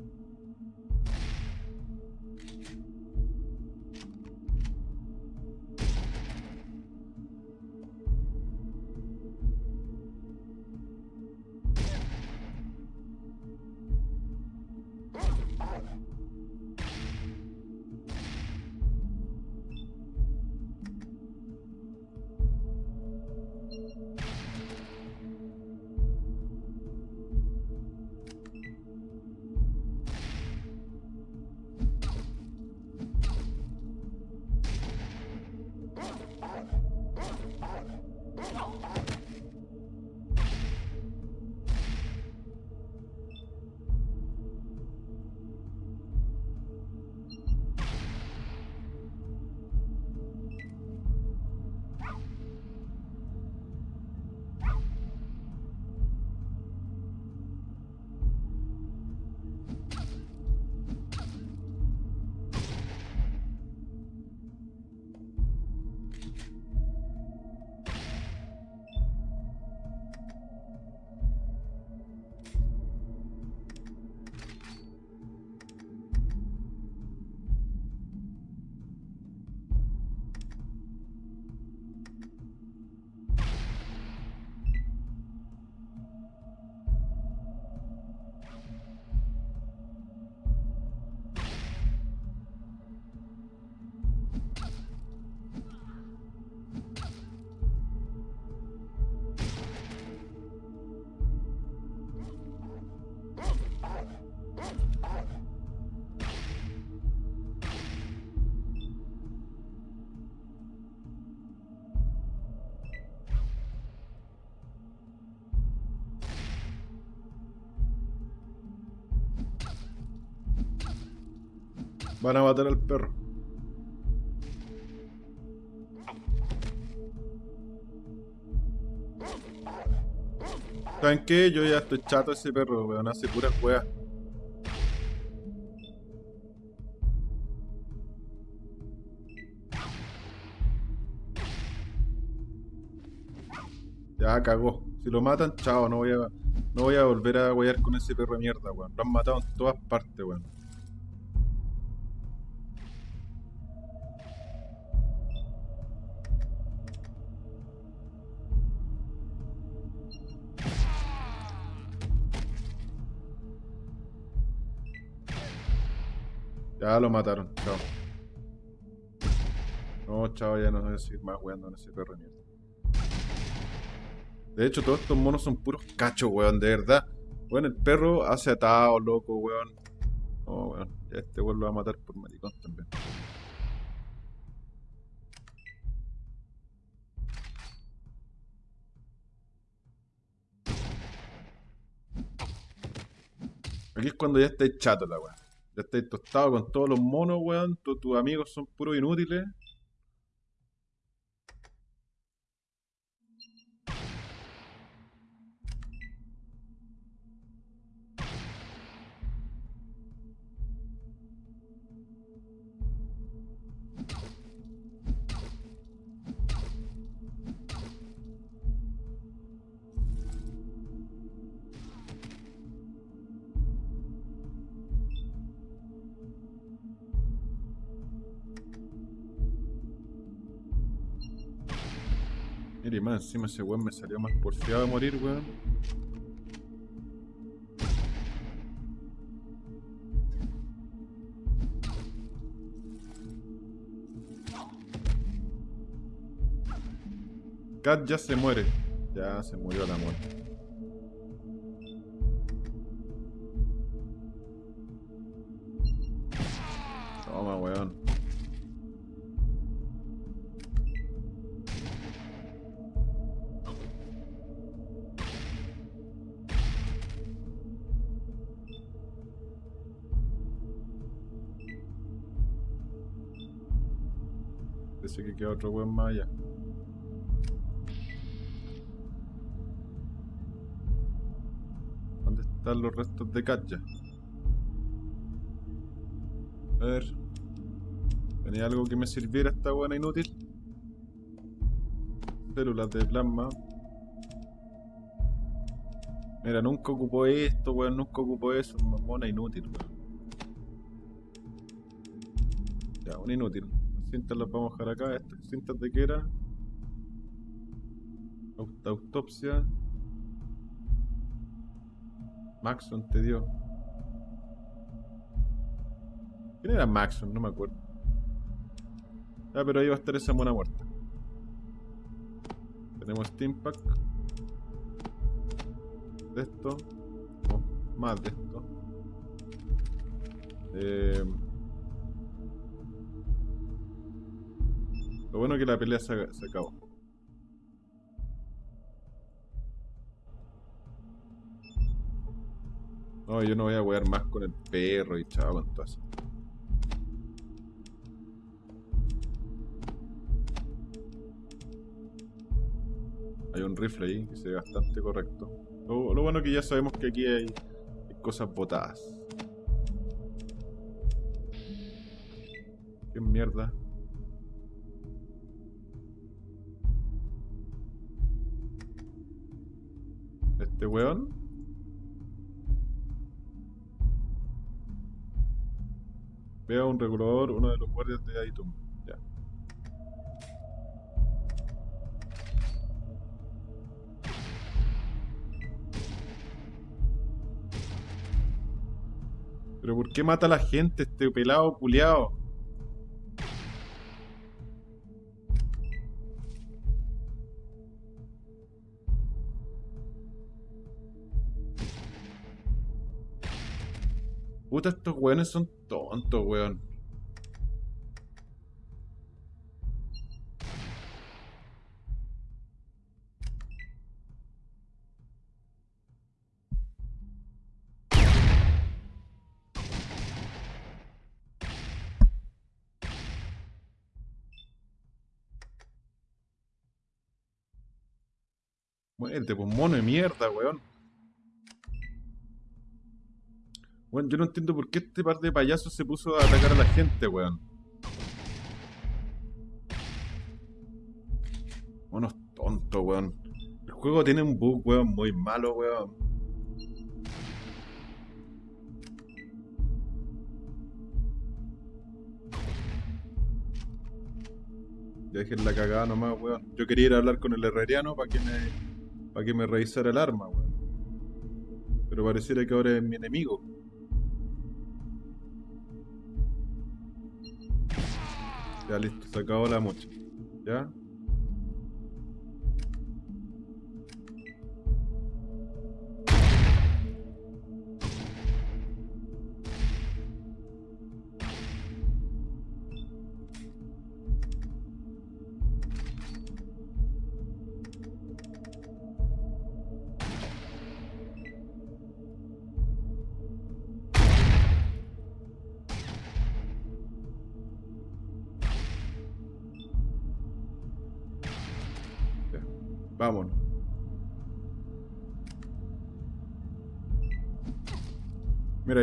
[SPEAKER 1] Van a matar al perro. ¿Saben qué? Yo ya estoy chato de ese perro, weón. Hace puras weas. Ya cagó. Si lo matan, chao, no voy a. No voy a volver a guayar con ese perro de mierda, weón. Lo han matado en todas partes, weón. Ya lo mataron, chao. No, chao, ya no voy a seguir más weando en ese perro mierda. De hecho, todos estos monos son puros cachos, weón, de verdad. Weón, el perro hace atado, loco, weón. No, weón, ya este weón lo va a matar por maricón también. Aquí es cuando ya estáis chato la weón. Ya estáis tostado con todos los monos, weón. Tu- tus amigos son puros inútiles. Encima ese weón me salió más porfiado de morir, weón. Kat ya se muere. Ya se murió la muerte. Otro weón más allá. ¿Dónde están los restos de Katja? A ver. ¿Tenía algo que me sirviera esta buena inútil? Células de plasma. Mira, nunca ocupó esto, weón, nunca ocupó eso. Mona inútil, weón. Ya, una inútil. Cintas las vamos a dejar acá. Estas cintas de qué era. Aut- Autopsia. Maxon te dio. ¿Quién era Maxon? No me acuerdo. Ah, pero ahí va a estar esa mona muerta. Tenemos Steam Pack. De esto. No, más de esto. Eh, lo bueno es que la pelea se, se acabó. No, yo no voy a wear más con el perro y chao con todo eso. Hay un rifle ahí que se ve bastante correcto. Lo, bueno es que ya sabemos que aquí hay, hay cosas botadas. ¿Qué mierda? Este weón. Veo un regulador, uno de los guardias de Aitum. Ya. Pero ¿por qué mata a la gente este pelado culiao? Puta, estos weones son tontos, weón. Muérete, pues mono de mierda, weón. Weón, yo no entiendo por qué este par de payasos se puso a atacar a la gente, weón. Monos tontos, weón. El juego tiene un bug, weón, muy malo, weón. Ya dejen la cagada nomás, weón. Yo quería ir a hablar con el herreriano para que me. para que me revisara el arma, weón. Pero pareciera que ahora es mi enemigo. Ya listo, se acabó la mocha. ¿Ya?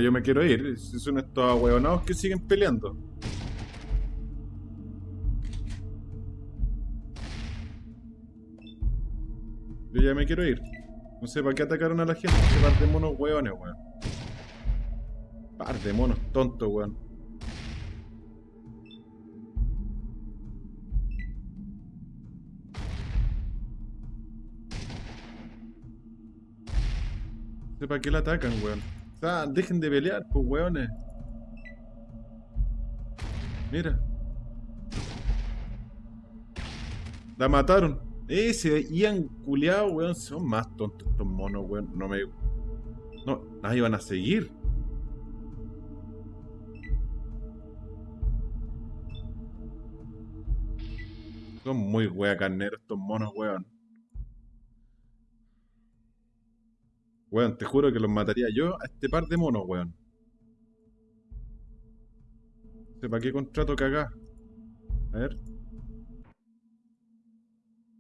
[SPEAKER 1] Yo me quiero ir. Si son estos ahueonados que siguen peleando. Yo ya me quiero ir. No sé para qué atacaron a la gente. Este par de monos hueones, weón. Par de monos tontos, weón. No sé para qué la atacan, weón. Sea, dejen de pelear, pues, weones. Mira. La mataron. Ese Ian culiado, weón, son más tontos estos monos, weón. No me. No, nadie van a seguir. Son muy wea carneros estos monos, weón. Weón, te juro que los mataría yo a este par de monos, weón. ¿Para qué contrato cagá? A ver.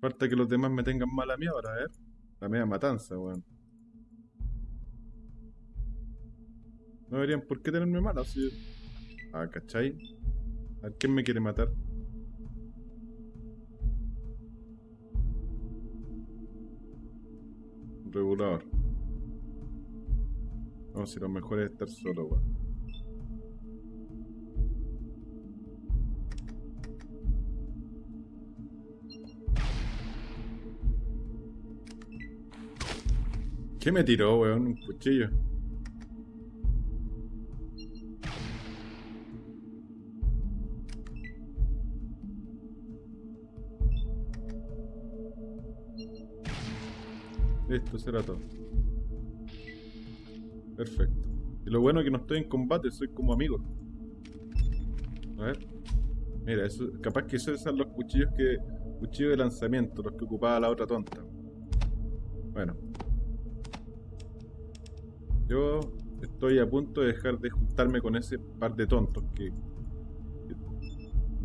[SPEAKER 1] Falta que los demás me tengan mala mía ahora, a ver. La media matanza, weón. No deberían por qué tenerme mala, así. Ah, ¿cachai? A ver, ¿quién me quiere matar? Regulador. No, si lo mejor es estar solo, weón. ¿Qué me tiró, weón? Un cuchillo. Listo, será todo. Perfecto. Y lo bueno es que no estoy en combate, soy como amigo. A ver. Mira, eso, capaz que esos son los cuchillos que. Cuchillos de lanzamiento, los que ocupaba la otra tonta. Bueno, yo estoy a punto de dejar de juntarme con ese par de tontos que,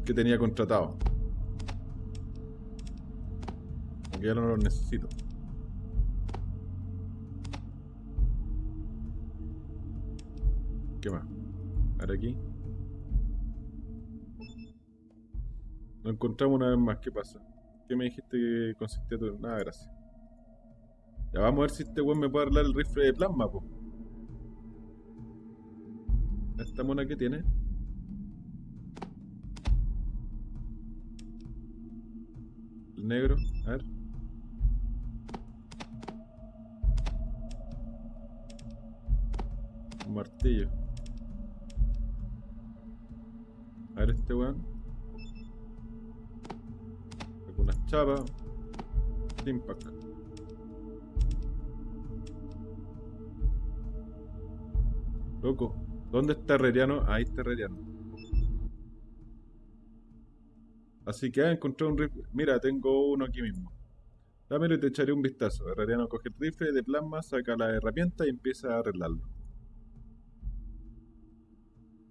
[SPEAKER 1] que, tenía contratado. Porque ya no los necesito. ¿Qué más? Ahora aquí. Lo encontramos una vez más. ¿Qué pasa? ¿Qué me dijiste que consistía todo? Nada, gracias. Ya vamos a ver si este weón me puede arreglar el rifle de plasma, po. Esta mona que tiene. El negro, a ver. Un martillo. A ver este weón. Algunas chapas. Impact. Loco. ¿Dónde está Herreriano? Ahí está Herreriano. Así que ah, encontré un rifle. Mira, tengo uno aquí mismo. Dámelo y te echaré un vistazo. Herreriano coge el rifle de plasma, saca la herramienta y empieza a arreglarlo.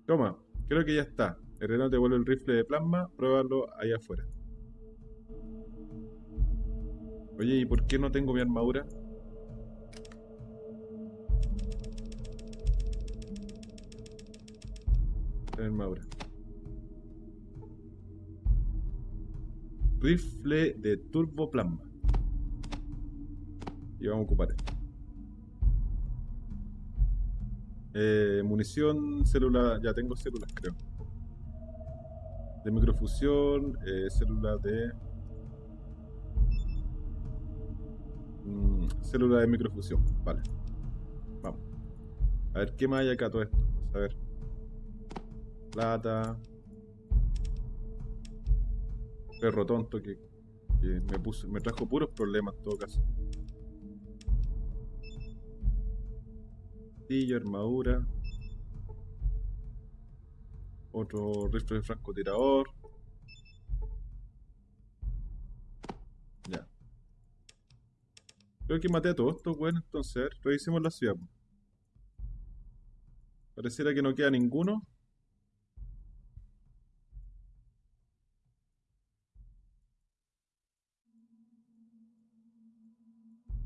[SPEAKER 1] Toma, creo que ya está. Herreriano te vuelve el rifle de plasma, pruébalo allá afuera. Oye, ¿y por qué no tengo mi armadura? armadura. Rifle de turbo plasma. Y vamos a ocupar esto. Eh, munición, célula, ya tengo células creo. De microfusión, eh, célula de... Mm, célula de microfusión, vale. Vamos. A ver, ¿qué más hay acá todo esto? a ver plata. Perro tonto que, me puso, me trajo puros problemas en todo caso. Armadura. Otro rifle de francotirador. Ya. Creo que maté a todos estos bueno entonces. revisemos la ciudad. Pareciera que no queda ninguno.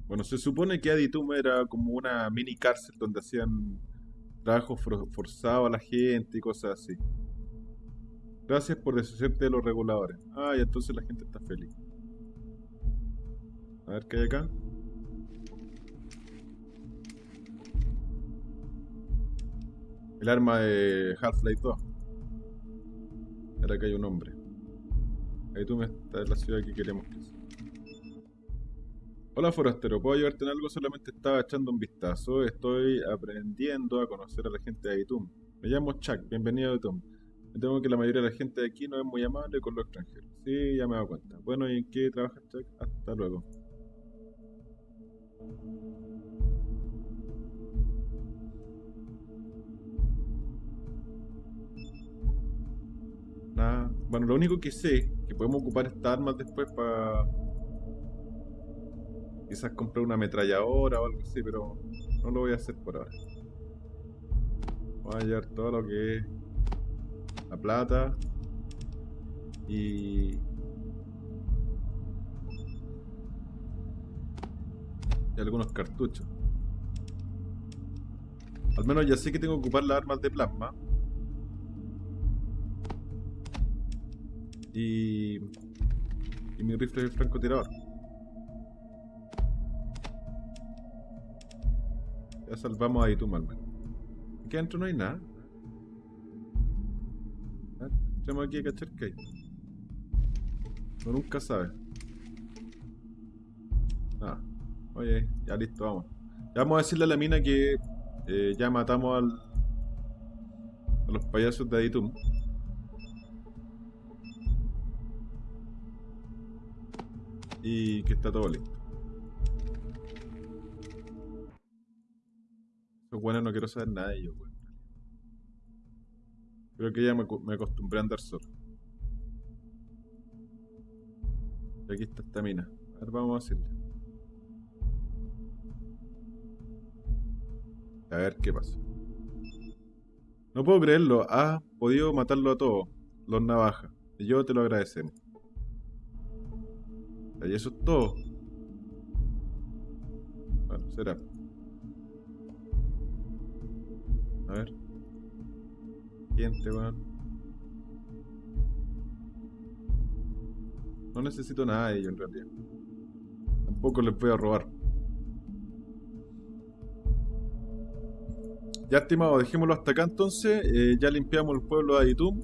[SPEAKER 1] Bueno, se supone que Aditum era como una mini cárcel donde hacían trabajo forzado a la gente y cosas así. Gracias por deshacerte de los reguladores. Ah, y entonces la gente está feliz. A ver qué hay acá. El arma de Half-Life 2. Era que hay un hombre. Ahí tú me estás en la ciudad que queremos que sea. Hola forastero, ¿puedo ayudarte en algo? Solamente estaba echando un vistazo. Estoy aprendiendo a conocer a la gente de Aitum. Me llamo Chuck, bienvenido a Aitum. Me temo que la mayoría de la gente de aquí no es muy amable con los extranjeros. Sí, ya me he dado cuenta. Bueno, ¿y en qué trabajas, Chuck? Hasta luego. Nada. Bueno, lo único que sé que podemos ocupar estas armas después para quizás comprar una ametralladora o algo así, pero no lo voy a hacer por ahora. Voy a llevar todo lo que es la plata y algunos cartuchos. Al menos ya sé que tengo que ocupar las armas de plasma. Y, y mi rifle de francotirador. Ya salvamos a Itum al menos. Aquí adentro no hay nada. Entremos aquí a cachar que hay. Uno nunca sabe. Ah, oye, ya listo, vamos. Ya vamos a decirle a la mina que eh, ya matamos al, a los payasos de Aditum. Y que está todo listo. Buenos no quiero saber nada de ellos, weón. Creo que ya me, acostumbré a andar solo. Y aquí está esta mina. A ver, vamos a decirle. A ver qué pasa. No puedo creerlo. Has podido matarlo a todos. Los navajas. Y yo te lo agradecemos. Y eso es todo. Bueno, será. A ver. Siguiente, weón. No necesito nada de ellos en realidad. Tampoco les voy a robar. Ya, estimado, dejémoslo hasta acá entonces. Eh, ya limpiamos el pueblo de Aditum.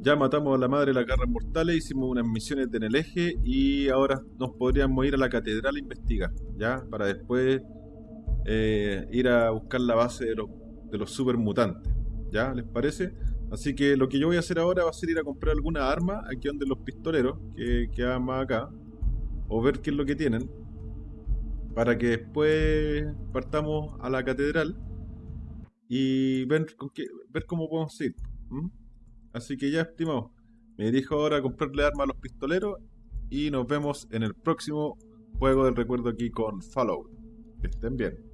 [SPEAKER 1] Ya matamos a la madre de las garras mortales. Hicimos unas misiones en el eje. Y ahora nos podríamos ir a la catedral a investigar. Ya, para después eh, ir a buscar la base de los, de los supermutantes. ¿Ya? ¿Les parece? Así que lo que yo voy a hacer ahora va a ser ir a comprar alguna arma aquí donde los pistoleros, que quedan más acá, o ver qué es lo que tienen, para que después partamos a la catedral y ver, con qué, ver cómo podemos ir. Así que ya, estimado, me dirijo ahora a comprarle armas a los pistoleros y nos vemos en el próximo juego del recuerdo aquí con Fallout. Que estén bien.